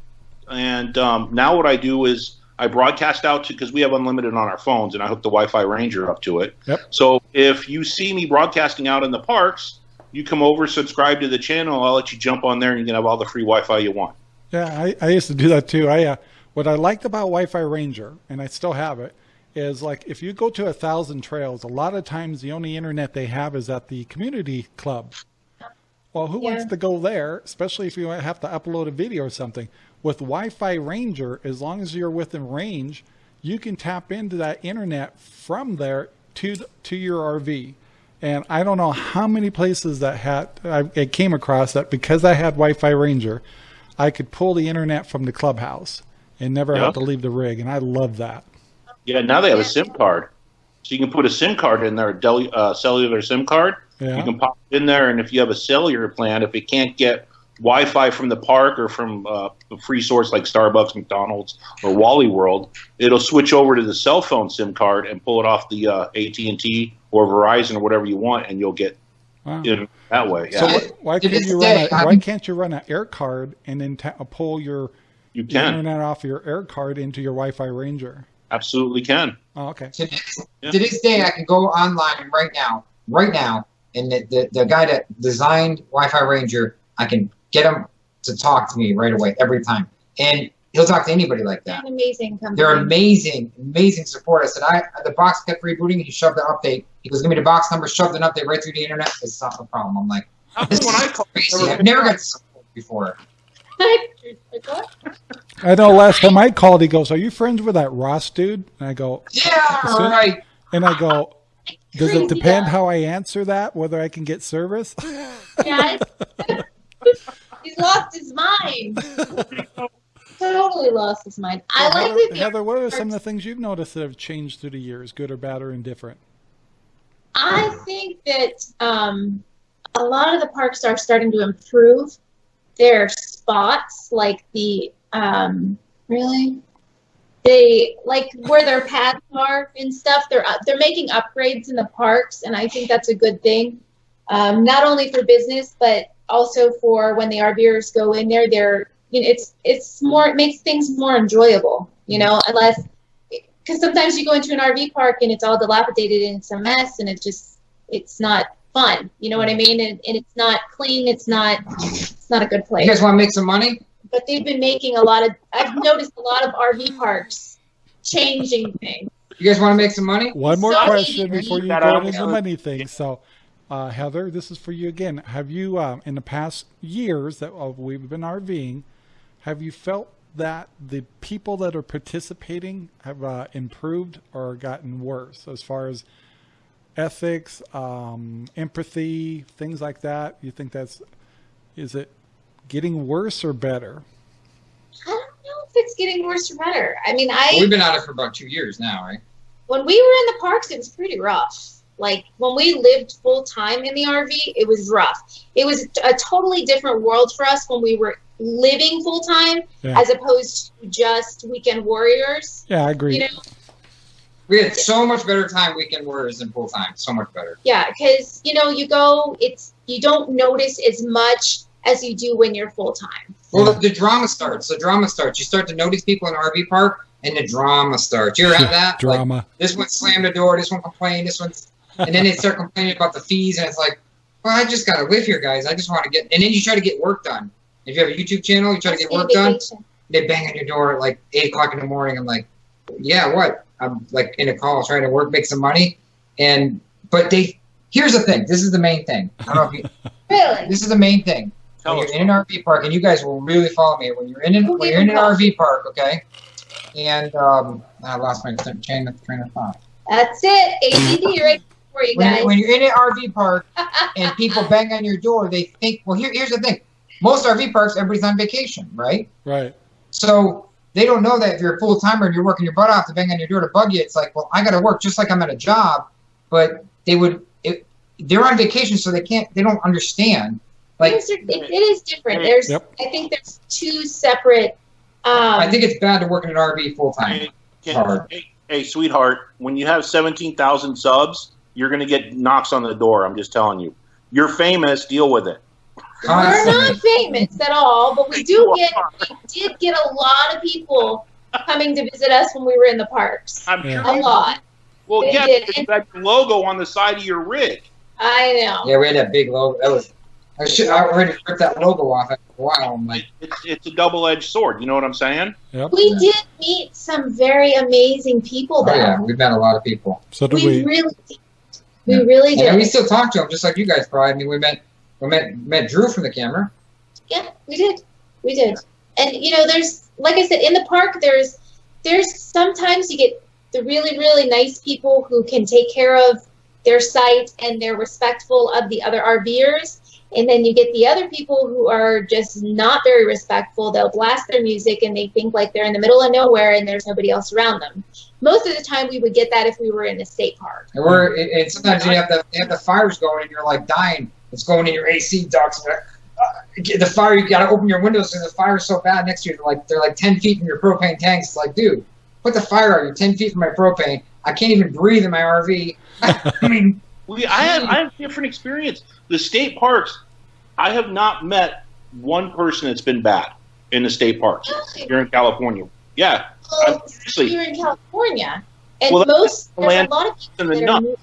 and um, now what I do is I broadcast out to because we have unlimited on our phones, and I hook the Wi-Fi Ranger up to it. Yep. So if you see me broadcasting out in the parks, you come over, subscribe to the channel. I'll let you jump on there, and you can have all the free Wi-Fi you want. Yeah, I, I used to do that too. I uh, what I liked about Wi-Fi Ranger, and I still have it, is like if you go to a thousand trails, a lot of times the only internet they have is at the community club. Well, who wants to go there, especially if you have to upload a video or something? With Wi-Fi Ranger, as long as you're within range, you can tap into that internet from there to to your RV. And I don't know how many places that had I, I came across that because I had Wi-Fi Ranger, I could pull the internet from the clubhouse and never Yeah. have to leave the rig, and I love that. Yeah. Now they have a SIM card, so you can put a SIM card in there, a deli- uh, cellular SIM card. Yeah. You can pop it in there, and if you have a cellular plan, if it can't get Wi-Fi from the park or from uh, a free source like Starbucks, McDonald's, or Wally World, it'll switch over to the cell phone SIM card and pull it off the uh, AT and T or Verizon or whatever you want, and you'll get Wow. it that way. Yeah, So wh- why can't you run a, why can't you run an air card and then ta- pull your, you your can internet off your air card into your Wi-Fi Ranger? absolutely can. Oh, okay. To this, Yeah. to this day, I can go online right now, right now, and the, the, the guy that designed Wi-Fi Ranger, I can get him to talk to me right away every time, and he'll talk to anybody like that. An amazing company. They're amazing, amazing support. I said, I the box kept rebooting, and he shoved the update. He goes, give me the box number, shoved an update right through the internet. It's not a problem. I'm like, this when I is called, crazy. I've never got support before. I know. Last time I called, he goes, "Are you friends with that Ross dude?" And I go, Yeah, As soon- right. and I go, "Does it depend guy. how I answer that? Whether I can get service?" Yeah. He's lost his mind. totally. totally lost his mind. I Well, like Heather, that the Heather, what are some of the things you've noticed that have changed through the years, good or bad or indifferent? I think that um, a lot of the parks are starting to improve their spots, like the um, really they like where their paths are and stuff. They're up, they're making upgrades in the parks, and I think that's a good thing. Um, not only for business, but also for when the RVers go in there. They're you know, it's it's more it makes things more enjoyable. You know, mm-hmm. unless because sometimes you go into an RV park and it's all dilapidated and it's a mess and it just it's not fun. You know what I mean? And, and it's not clean. It's not it's not a good place. You guys want to make some money? But they've been making a lot of. I've noticed a lot of RV parks changing things. You guys want to make some money? One more Sorry. question before you go into the money thing. So, uh, Heather, this is for you again. Have you, um, in the past years that uh, we've been RVing, have you felt that the people that are participating have uh, improved or gotten worse as far as ethics, um, empathy, things like that? You think that's is it getting worse or better? I don't know if it's getting worse or better. I mean, I Well, we've been at it for about two years now, right? when we were in the parks, it was pretty rough. Like when we lived full time in the RV, it was rough. It was a totally different world for us when we were living full time, Yeah. as opposed to just weekend warriors. Yeah, I agree. You know, We had so much better time weekend warriors than full time. So much better. yeah, because you know you go, it's you don't notice as much as you do when you're full time. Well, the, the drama starts. The drama starts. You start to notice people in RV park, and the drama starts. You ever have that? Like, Drama. this one slammed the door. This one complained. This one's, and then they start complaining about the fees, and it's like, well, I just gotta live here, guys. I just want to get. And then you try to get work done. If you have a YouTube channel, you try to get work done. They bang on your door at like eight o'clock in the morning. I'm like, yeah, what? I'm like in a call trying to work, make some money, and but they. Here's the thing. This is the main thing. I don't know if you, Really? this is the main thing. Tell when us. you're in an RV park, and you guys will really follow me. When you're in an, Who when you're in an RV park, okay, and um, I lost my train of train of thought. That's it. ADD right for you When guys. you're, when you're in an RV park and people bang on your door, they think. Well, here, here's the thing. Most RV parks, everybody's on vacation, right? Right. So they don't know that if you're a full timer and you're working your butt off to bang on your door to bug you, it's like, well, I got to work just like I'm at a job, but they would. It, they're on vacation, so they can't. They don't understand. Like Things are- it, it is different. There's, Yep. I think there's two separate. Um, I think it's bad to work in an RV full time. Hey, hey, hey, hey, sweetheart, when you have 17,000 subs, you're going to get knocks on the door. I'm just telling you. You're famous. Deal with it. we're not famous at all, but we do get we did get a lot of people coming to visit us when we were in the parks. I'm sure. A lot. Well, They yeah, did. because you logo on the side of your rig. I know. Yeah, we had that big logo. That was. I should. I already ripped that logo off after a while. I'm like, It's it's a double edged sword. You know what I'm saying? Yep. We did meet some very amazing people oh yeah, we've met a lot of people. So do we, we. really did. We really did. And we still talk to them, just like you guys probably. I mean, we met. We met met Drew from the camera. Yeah, we did. We did. And you know, there's like I said, in the park there's there's sometimes you get the really, really nice people who can take care of their site and they're respectful of the other RVers. And then you get the other people who are just not very respectful. They'll blast their music and they think like they're in the middle of nowhere and there's nobody else around them. Most of the time, we would get that if we were in a state park. And we're and and sometimes you have the you have the fires going and you're like dying. It's going in your AC ducts. And, uh, the fire you gotta open your windows because the fire's so bad next to you. They're like they're like ten feet from your propane tanks. It's like, dude, put the fire out. You're ten feet from my propane. I can't even breathe in my RV. I mean, We I have I have different experience. The state parks, I have not met one person that's been bad in the state parks here in California. Yeah, Well, I'm seriously you're in California, and Well, most there's land a lot of people the that are nut.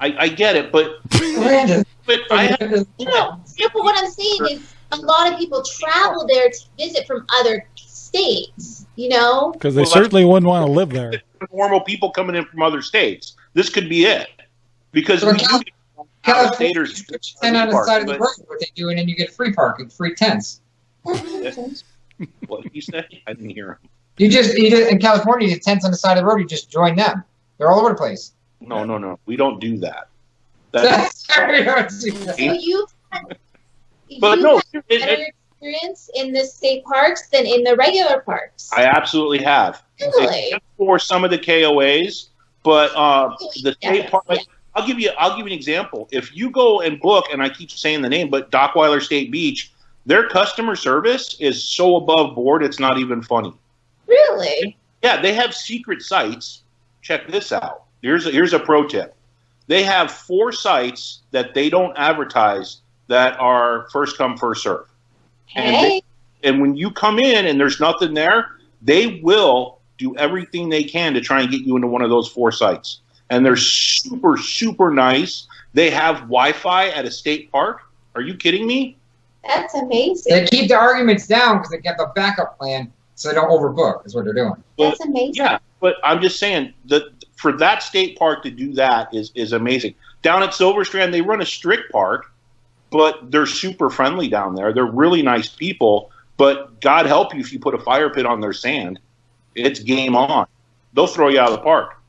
I, I get it, but Brandon, but I have, No, no, but what I'm saying is a lot of people travel there to visit from other states, you know? Because they Well, certainly wouldn't want to live there. normal people coming in from other states. This could be it because So we Cal- do get out California, staters. you put your tent on the side of the road, what they do, and then you get free parking, free tents. What did you say? I didn't hear him. You just you just, in California, you tents on the side of the road. You just join them. They're all over the place. No, no, no. We don't do that. That Sorry, I don't see that. So you've had, But you've no, had it- better it- experience in the state parks than in the regular parks. I absolutely have. Really? For some of the KOAs, but uh, the state Yeah, park. yeah. I'll give you. I'll give you an example. If you go and book, and I keep saying the name, but Dockweiler State Beach, their customer service is so above board, it's not even funny. Really? Yeah, they have secret sites. Check this out. Here's a, here's a pro tip. They have four sites that they don't advertise that are first come first serve. And Hey, And when you come in and there's nothing there, they will do everything they can to try and get you into one of those four sites. And they're super super nice. They have Wi-Fi at a state park. Are you kidding me? that's amazing. They keep the arguments down because they get the backup plan so they don't overbook. Is what they're doing. That's amazing. Yeah, but I'm just saying that for that state park to do that is is amazing. Down at Silver Strand, they run a strict park, but they're super friendly down there. They're really nice people. But God help you if you put a fire pit on their sand, it's game on. They'll throw you out of the park,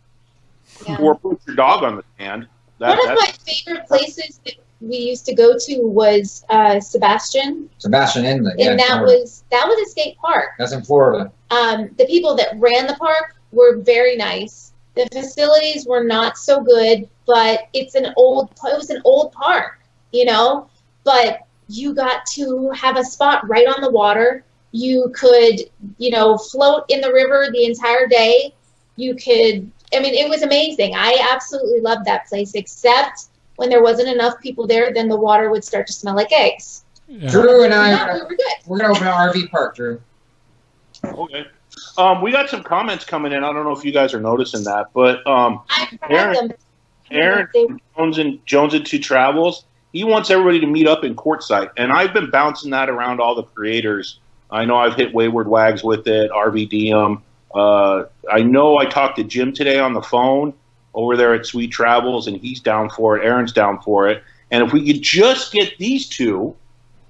Yeah. or put your dog on the sand. That, One of that's, my favorite places that we used to go to was uh, Sebastian, Sebastian Inlet. And in that Florida. was that was a state park. that's in Florida. Um, the people that ran the park were very nice. The facilities were not so good, but it's an old it was an old park, you know. But you got to have a spot right on the water. You could, you know, float in the river the entire day. You could I mean, it was amazing. I absolutely loved that place, except when there wasn't enough people there, then the water would start to smell like eggs. Yeah. Drew and I, Yeah, we were good. we're gonna open an RV park, Drew. okay. Um, we got some comments coming in. I don't know if you guys are noticing that, but um, Aaron- Aaron Jones and Jones and Two Travels. He wants everybody to meet up in Quartzsite, and I've been bouncing that around all the creators. I know I've hit Wayward Wags with it, RVDM. Uh, I know I talked to Jim today on the phone over there at Sweet Travels, and he's down for it. Aaron's down for it. And if we could just get these two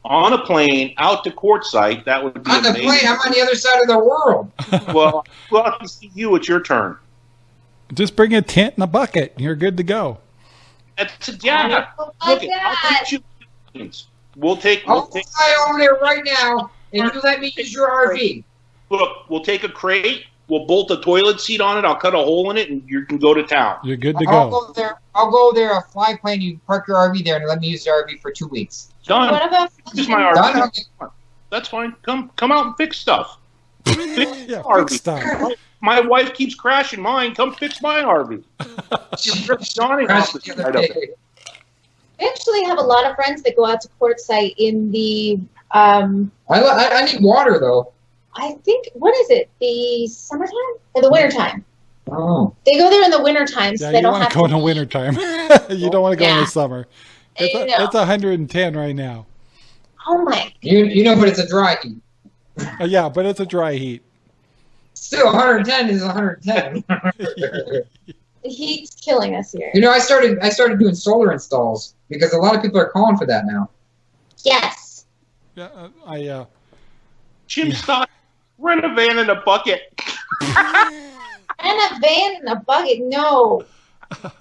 on a plane out to Quartzsite, that would be On the amazing. plane, I'm on the other side of the world. well, well, to see you, it's your turn. Just bring a tent and a bucket. and You're good to go. That's a, yeah. Oh, Look, my I'll God. take you. We'll take. We'll I'll take fly over there right now, and you let me use your RV. Look, we'll take a crate. We'll bolt a toilet seat on it. I'll cut a hole in it, and you can go to town. You're good to I'll go. go there. I'll go there. I'll fly plane. You park your RV there and let me use the RV for two weeks. Done. What about Use my RV. Done. Okay. That's fine. Come, come out and fix stuff. yeah, RV. fix stuff. My wife keeps crashing mine. Come fix my RV. You're Johnny off the Crash the other side of it. day. We actually have a lot of friends that go out to Quartzsite in the, um, I, I, I need water though. I think, what is it, the summertime or the wintertime? Oh, They go there in the wintertime, so they you don't want have to go to. in the wintertime. you don't want to go in the summer. It's, I a, know. it's 110 right now. Oh my! you you know, but it's a dry heat. Uh, yeah, but it's a dry heat. Still, 110 is 110. The heat's killing us here. you know, I started I started doing solar installs because a lot of people are calling for that now. Yes. Yeah, uh, I uh, Jim Stock, rent a van and a bucket. And a van and a bucket. No.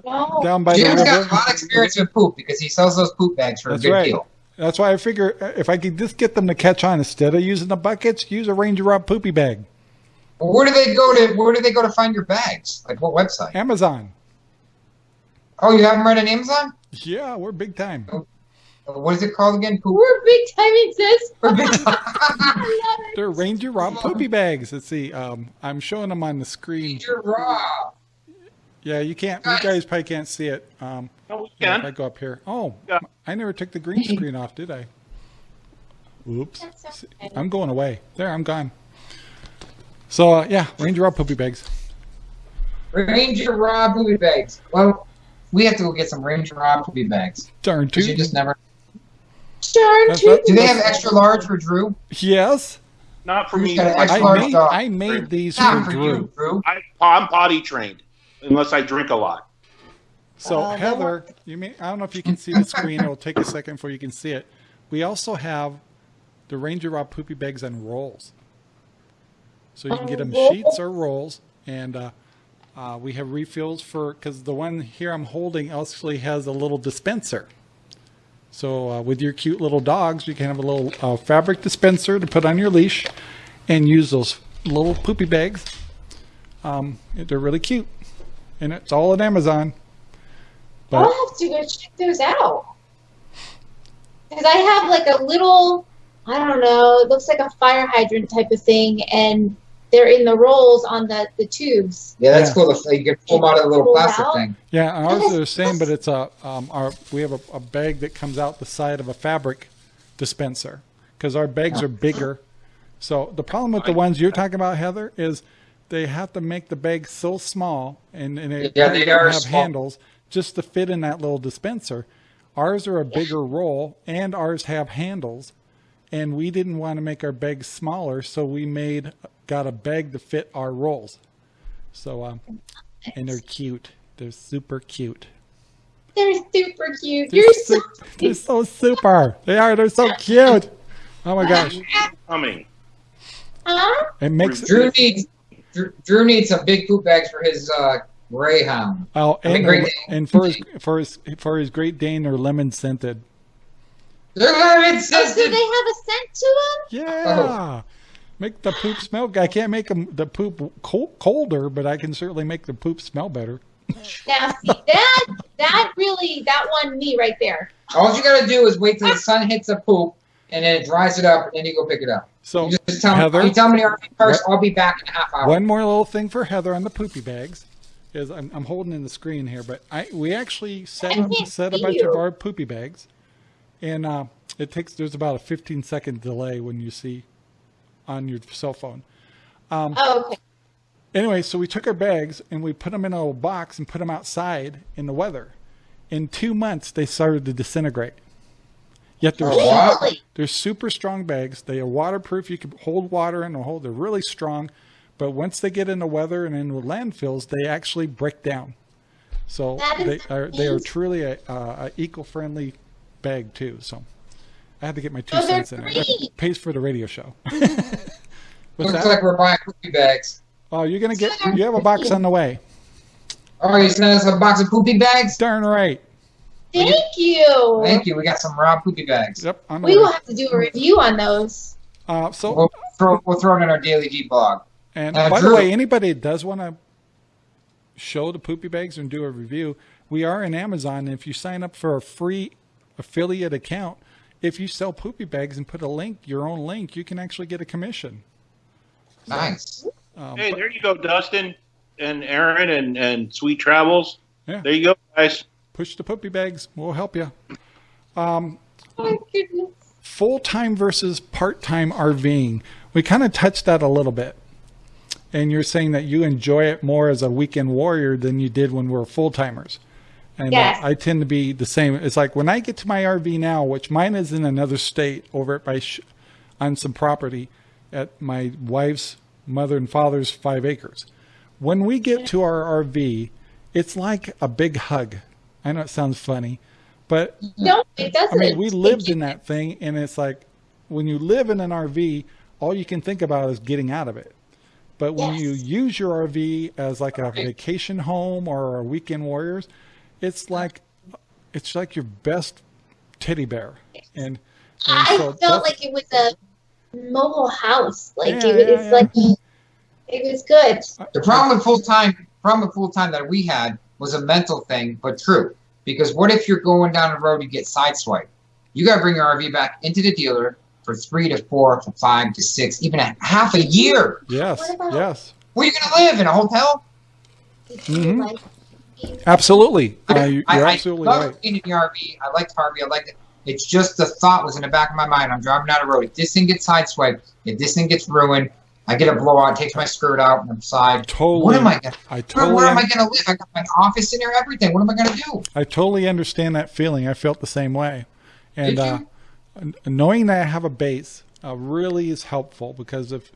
No. down by the Jim's got a lot of experience with poop because he sells those poop bags for That's a good right. deal. That's why I figure uh, if I could just get them to catch on instead of using the buckets, use a Ranger Rob poopy bag. Well, where do they go to? Where do they go to find your bags? Like what website? Amazon. Oh, you have them right on Amazon. Yeah, we're big time. What is it called again? Poop. We're big time exist. For big- I love it. They're Ranger Rob poopy bags. Let's see. Um, I'm showing them on the screen. Major Raw. Yeah, you can't. You guys probably can't see it. Um, No, we if I can. go up here. Oh, Yeah. I never took the green screen off, did I? Oops. That's okay. I'm going away. There, I'm gone. So uh, yeah, Ranger Rob poopy bags. Ranger Rob poopy bags. Well, we have to go get some Ranger Rob poopy bags. Darn Because you just never. Darn That's tootin'. what- Do they have extra large for Drew? Yes, Not for me. I, extra I large made. dog? I made these Not for for Drew. you, Drew. I, I'm potty trained, unless I drink a lot. So Uh, Heather, you may I don't know if you can see the screen. It'll take a second before you can see it. We also have the Ranger Rob poopy bags and rolls, so you can get them sheets or rolls, and uh, uh, we have refills for because the one here I'm holding actually has a little dispenser. So uh, with your cute little dogs, you can have a little uh, fabric dispenser to put on your leash and use those little poopy bags. Um, they're really cute. And it's all at Amazon. But I'll have to go check those out. Because I have like a little, I don't know, it looks like a fire hydrant type of thing, and they're in the rolls on the, the tubes. Yeah, that's Yeah. cool. If You can pull them out of the little plastic out? thing. Yeah, ours are the same, but it's a um, our we have a, a bag that comes out the side of a fabric dispenser because our bags are bigger. So the problem with the ones you're talking about, Heather, is they have to make the bag so small and, and they, Yeah, they don't are have small. handles just to fit in that little dispenser. Ours are a bigger roll and ours have handles, and we didn't want to make our bags smaller, so we made got a bag to fit our rolls. So um, and they're cute. They're super cute. They're super cute. They're, You're so su- they're so super. They are. They're so cute. Oh my gosh! Coming. huh? It makes Drew needs Drew, Drew needs some big poop bags for his uh, greyhound. oh I and, Great and for his for his for his Great Dane, they're lemon scented. They're lemon Oh, do they have a scent to them? Yeah. Make the poop smell. I can't make 'em- the poop cold, colder, but I can certainly make the poop smell better. Now, see, that, that really, that won me right there. All you gotta do is wait till the sun hits the poop, and then it dries it up, and then you go pick it up. So You just tell Heather? me. You tell me the RV first. I'll be back in a half hour. One more little thing for Heather on the poopy bags is I'm, I'm holding in the screen here, but I we actually set up, set a bunch you. of our poopy bags, and uh, it takes there's about a 15 second delay when you see on your cell phone. Um, oh, okay. Anyway, so we took our bags and we put them in a little box and put them outside in the weather. In two months, they started to disintegrate. Yet they're. Really? they're super strong bags. They are waterproof. You can hold water in and hold. They're really strong. But once they get in the weather and into landfills, they actually break down. So they are they are truly a, a, a eco-friendly bag too. So I had to get my two Oh, they're cents in there. great. Pays for the radio show. What's Looks that? like we're buying poopy bags. Oh, you're gonna get. You have a box on the way. Oh, you sent us a box of poopy bags? Darn right. Thank you. Thank you. We got some raw poopy bags. Yep. On the We way. will have to do a review on those. Uh, so, We'll throw, we'll throw it in our Daily G blog. and uh, by the way, anybody that does want to show the poopy bags and do a review, we are in Amazon. And if you sign up for a free affiliate account, if you sell poopy bags and put a link, your own link, you can actually get a commission. Nice. Um, Hey, but- there you go, Dustin and Aaron and, and Sweet Travels. Yeah. There you go, guys. push the poopy bags. We'll help you. Oh full time versus part time RVing. We kind of touched that a little bit. And you're saying that you enjoy it more as a weekend warrior than you did when we were full timers. And uh, I tend to be the same. It's like when I get to my RV now, which mine is in another state over at my sh- on some property at my wife's mother and father's five acres. When we get to our RV, it's like a big hug. I know it sounds funny, but No, it doesn't. I mean, we lived in that thing, and it's like when you live in an RV, all you can think about is getting out of it. But when you use your RV as like a vacation home or a weekend warriors, it's like it's like your best teddy bear. And, and I so felt like it was a mobile house. Like Yeah, it, yeah, it's yeah. like it was good. The problem with full time, problem with full time that we had was a mental thing, but true. Because what if you're going down the road, you get sideswiped? You got to bring your RV back into the dealer for three to four to five to six, even a half a year. yes, What about- yes, Where are you going to live in a hotel? Mhm. Like, absolutely. Uh, you- I, you're I absolutely love right. being in the RV. I liked RV. I liked it. It's just the thought was in the back of my mind. I'm driving down a road. If this thing gets sideswiped, if this thing gets ruined, I get a blowout, takes my skirt out and I'm side. Totally. What am I gonna? I Where, totally. where am I gonna live? I got my office in there, everything. What am I gonna do? I totally understand that feeling. I felt the same way, and uh, knowing that I have a base uh, really is helpful because if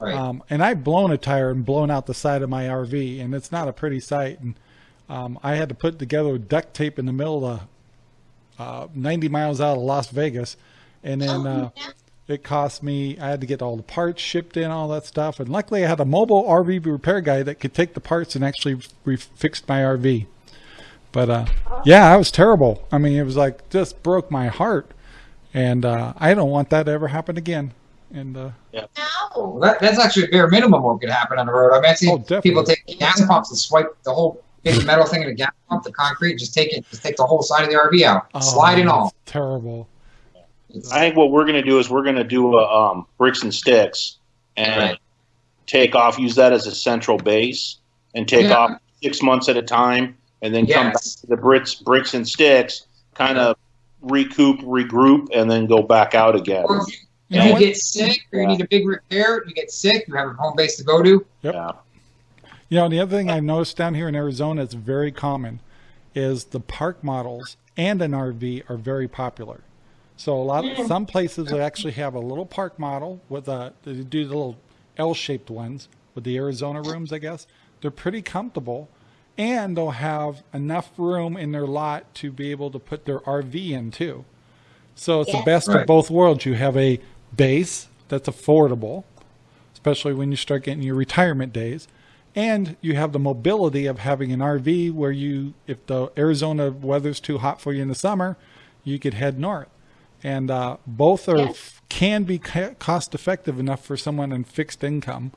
Right. um, and I've blown a tire and blown out the side of my RV, and it's not a pretty sight. And um, I had to put together duct tape in the middle of uh, 90 miles out of Las Vegas, and then uh, it cost me. I had to get all the parts shipped in, all that stuff. And luckily, I had a mobile RV repair guy that could take the parts and actually re- fix my RV. But uh, yeah, it was terrible. I mean, it was like just broke my heart, and uh, I don't want that to ever happen again. And uh, Well, No. that, that's actually a bare minimum what could happen on the road. I mean, I've seen Oh, people take gas pumps and swipe the whole big metal thing and a gas pump, the concrete, just take it, just take the whole side of the RV out, oh, slide and all. terrible. I think what we're going to do is we're going to do a um, bricks and sticks and Right. take off, use that as a central base, and take Yeah. off six months at a time, and then come back to the bricks, bricks and sticks, kind of recoup, regroup, and then go back out again. Or if you, You if know you get sick or you need a big repair, you get sick, you have a home base to go to. Yeah. You know, the other thing I've noticed down here in Arizona, it's very common, is the park models and an RV are very popular. So a lot, of, some places will actually have a little park model with a they do the little L-shaped ones with the Arizona rooms. I guess they're pretty comfortable, and they'll have enough room in their lot to be able to put their RV in too. So it's the Yeah. best of both worlds. You have a base that's affordable, especially when you start getting your retirement days. And you have the mobility of having an RV where you, if the Arizona weather's too hot for you in the summer, you could head north. And uh, both are Yeah. can be ca- cost effective enough for someone in fixed income.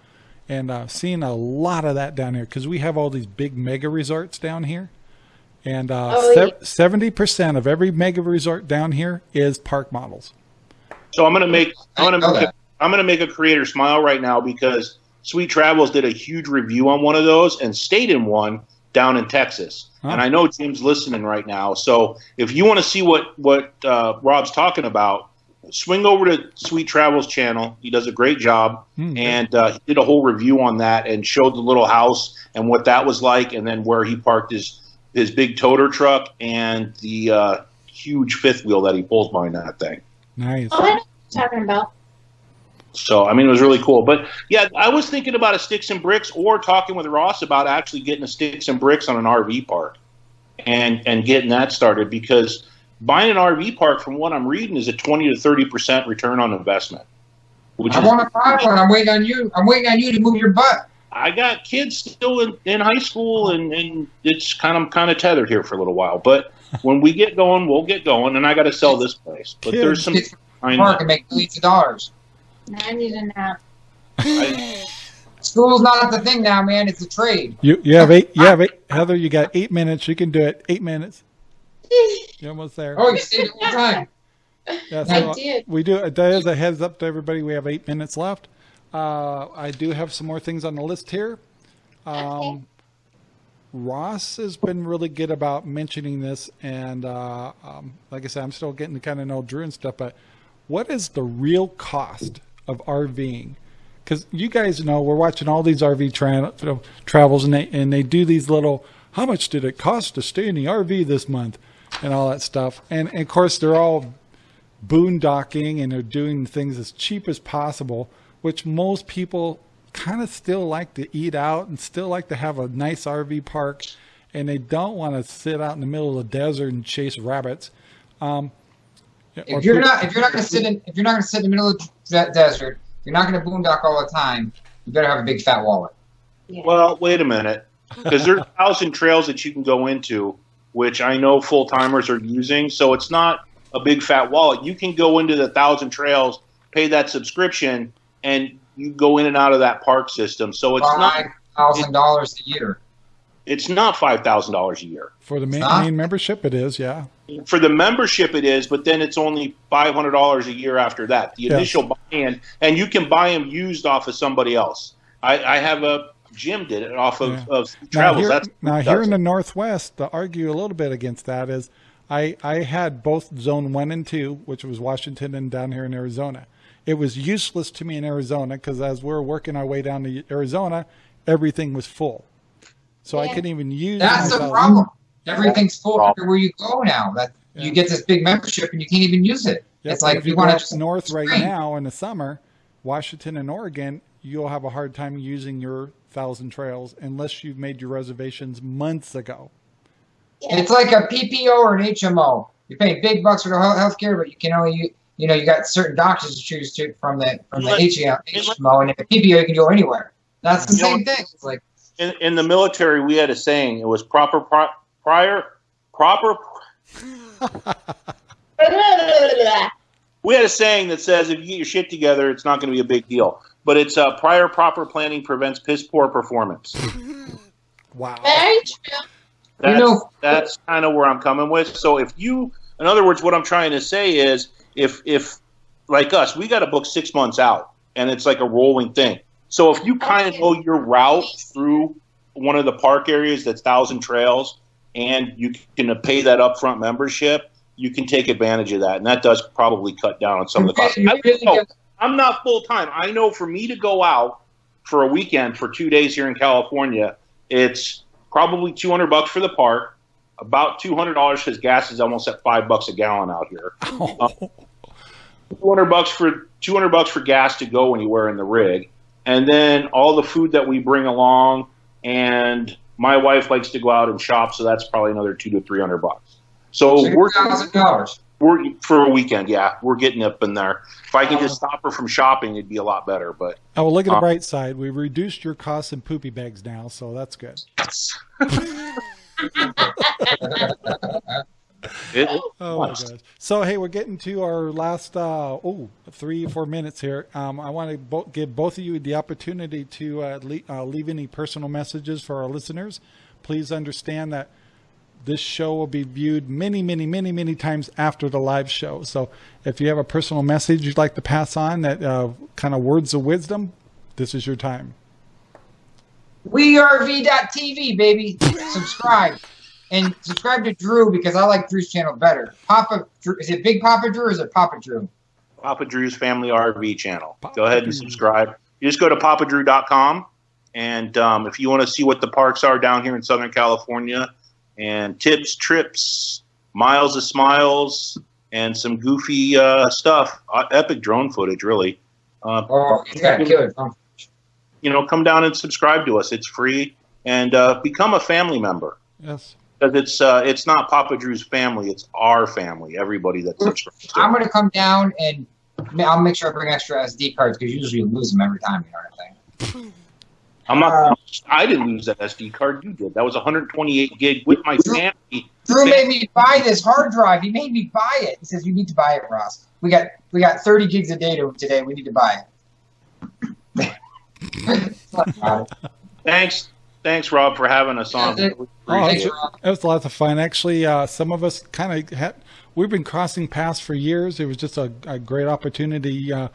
And uh, seeing a lot of that down here because we have all these big mega resorts down here. And uh, Oh, yeah. seventy percent of every mega resort down here is park models. So I'm gonna make I'm gonna make a, that. I'm gonna make a creator smile right now because Sweet Travels did a huge review on one of those and stayed in one down in Texas. Huh. And I know Jim's listening right now. So if you want to see what what uh, Rob's talking about, swing over to Sweet Travels channel. He does a great job, Hmm. and uh, he did a whole review on that and showed the little house and what that was like, and then where he parked his his big toter truck and the uh, huge fifth wheel that he pulls behind that thing. Nice. Oh, I know what you're talking about. So I mean, it was really cool. But yeah, I was thinking about a sticks and bricks, or talking with Ross about actually getting a sticks and bricks on an RV park, and and getting that started because buying an RV park, from what I'm reading, is a 20 to 30 percent return on investment. Which I is, want to buy one. I'm waiting on you. I'm waiting on you to move your butt. I got kids still in, in high school, and, and it's kind of kind of tethered here for a little while. But when we get going, we'll get going, and I got to sell this place. But there's some Kids park and make millions of dollars. I need a nap. School's not the thing now, man. It's a trade. You you have eight. You have eight. Heather, you got eight minutes. You can do it. Eight minutes. You're almost there. Oh, you stayed the whole time. Yeah, I did. we do. That is a heads up to everybody. We have eight minutes left. Uh, I do have some more things on the list here. Um, Ross has been really good about mentioning this, and uh, um, like I said, I'm still getting to kind of know Drew and stuff. But what is the real cost of RVing? Because you guys know we're watching all these RV tra- travels, and they and they do these little. How much did it cost to stay in the RV this month, and all that stuff. And, and of course, they're all boondocking and they're doing things as cheap as possible, which most people kind of still like to eat out and still like to have a nice RV park, and they don't want to sit out in the middle of the desert and chase rabbits. Um, If you're not, if you're not going to sit in, if you're not going to sit in the middle of the desert, you're not going to boondock all the time. You better have a big fat wallet. Well, wait a minute, because there's a thousand trails that you can go into, which I know full timers are using. So it's not a big fat wallet. You can go into the thousand trails, pay that subscription, and you go in and out of that park system. So it's not Five thousand dollars a year. it's not five thousand dollars a year for the main, main membership, it is, yeah. For the membership. It is, but then it's only five hundred dollars a year after that. The Yes. initial buy-in, and you can buy them used off of somebody else. I, I have a Jim did it off of, Yeah. of Now, travels. here, That's now here in the Northwest, to argue a little bit against that is I, I had both zone one and two, which was Washington and down here in Arizona. It was useless to me in Arizona because as we were working our way down to Arizona, everything was full. So I couldn't even use That's the myself. problem. Everything's full Problem. everywhere you go now. That Yeah. you get this big membership and you can't even use it. Yep, It's like if you you want to up north right spring. now in the summer, Washington and Oregon, you'll have a hard time using your thousand trails unless you've made your reservations months ago. It's like a PPO or an HMO. You're paying big bucks for the health care, but you can only you, you know you got certain doctors to choose to from the from the Let- HMO, and the PPO you can go anywhere. That's the You know same thing. It's like in, in the military, we had a saying. It was proper pri- prior, proper. we had a saying that says if you get your shit together, it's not going to be a big deal. But it's uh, prior proper planning prevents piss poor performance. Wow. Very true. That's, You know- that's kind of where I'm coming with. So if you, in other words, what I'm trying to say is, if if like us, we got to book six months out, and it's like a rolling thing. So if you kind of know your route through one of the park areas that's Thousand Trails, and you can pay that upfront membership, you can take advantage of that, and that does probably cut down on some of the costs. I, really I'm not full time. I know for me to go out for a weekend for two days here in California, it's probably 200 bucks for the park, about 200 dollars because gas is almost at five bucks a gallon out here. Um, 200 bucks for 200 bucks for gas to go anywhere in the rig, and then all the food that we bring along. And my wife likes to go out and shop, so that's probably another two to 300 bucks. So we're thousand dollars. we're for a weekend, yeah, we're getting up in there. If I can just stop her from shopping, it'd be a lot better. But Oh, well, look at the Uh, bright side. We reduced your costs in poopy bags now, so that's good. it, Oh my gosh. So hey, we're getting to our last uh, oh three four minutes here. Um, I want to bo- give both of you the opportunity to uh, le- uh, leave any personal messages for our listeners. Please understand that this show will be viewed many, many, many, many times after the live show. So if you have a personal message you'd like to pass on, that uh, kind of words of wisdom, this is your time. WeRV.tv, baby. subscribe. And subscribe to Drew because I like Drew's channel better. Papa Drew, is it Big Papa Drew or is it Papa Drew? Papa Drew's Family RV channel. Papa go ahead and subscribe. You just go to papadrew.com, and um, if you want to see what the parks are down here in Southern California, and tips, trips, miles of smiles, and some goofy uh, stuff, uh, epic drone footage, really. Uh, Oh, he's got a killer. phone. you know, come down and subscribe to us. It's free, and uh, become a family member. Yes. Because it's uh, it's not Papa Drew's family; it's our family. Everybody that subscribes. I'm going to come down and I'll make sure I bring extra SD cards because usually you lose them every time. You know what I'm saying? I'm not. I didn't lose that SD card. You did. That was 128 gig with my family. Drew made me buy this hard drive. He made me buy it. He says you need to buy it, Ross. We got we got 30 gigs of data today. We need to buy it. Thanks, thanks, Rob, for having us on. Yeah, Oh, Thanks, Rob. it was lots of fun. Actually, uh, some of us kind of had, we've been crossing paths for years. It was just a, a great opportunity. Uh,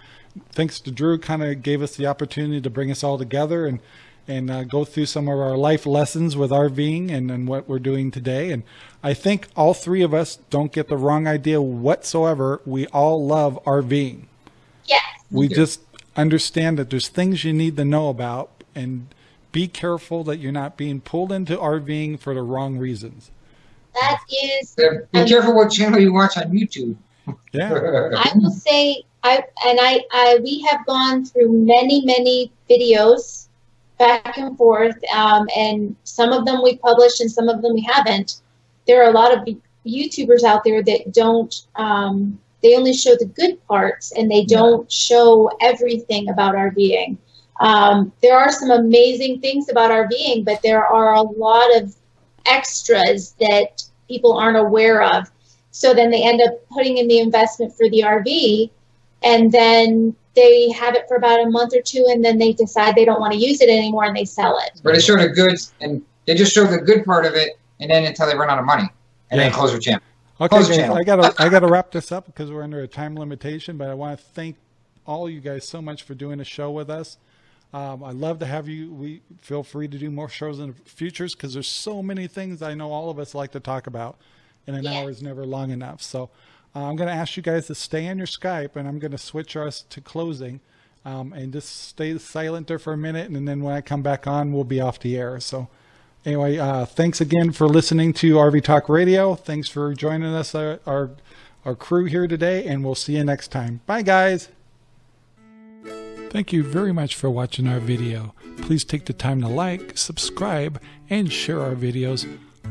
thanks to Drew, kind of gave us the opportunity to bring us all together and and uh, go through some of our life lessons with RVing and, and what we're doing today. And I think all three of us don't get the wrong idea whatsoever. We all love RVing. Yes. We just understand that there's things you need to know about and be careful that you're not being pulled into RVing for the wrong reasons. That is Be careful what channel you watch on YouTube. Yeah. I will say I and I, I we have gone through many many videos back and forth, um, and some of them we published and some of them we haven't. There are a lot of YouTubers out there that don't. Um, they only show the good parts and they don't show everything about RVing. Um, there are some amazing things about RVing, but there are a lot of extras that people aren't aware of. So then they end up putting in the investment for the RV, and then they have it for about a month or two, and then they decide they don't want to use it anymore and they sell it. But they show the goods, and they just show the good part of it, and then until they run out of money, and then close their channel. Okay, Close the guys, channel. I gotta I gotta wrap this up because we're under a time limitation. But I want to thank all you guys so much for doing a show with us. Um, I love to have you. We feel free to do more shows in the futures because there's so many things I know all of us like to talk about, and an Yeah. hour is never long enough. So uh, I'm going to ask you guys to stay on your Skype, and I'm going to switch us to closing, um, and just stay silent there for a minute, and then when I come back on, we'll be off the air. So. Anyway, uh, thanks again for listening to RV Talk Radio. Thanks for joining us, uh, our our crew here today, and we'll see you next time. Bye, guys. Thank you very much for watching our video. Please take the time to like, subscribe, and share our videos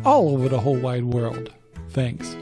all over the whole wide world. Thanks.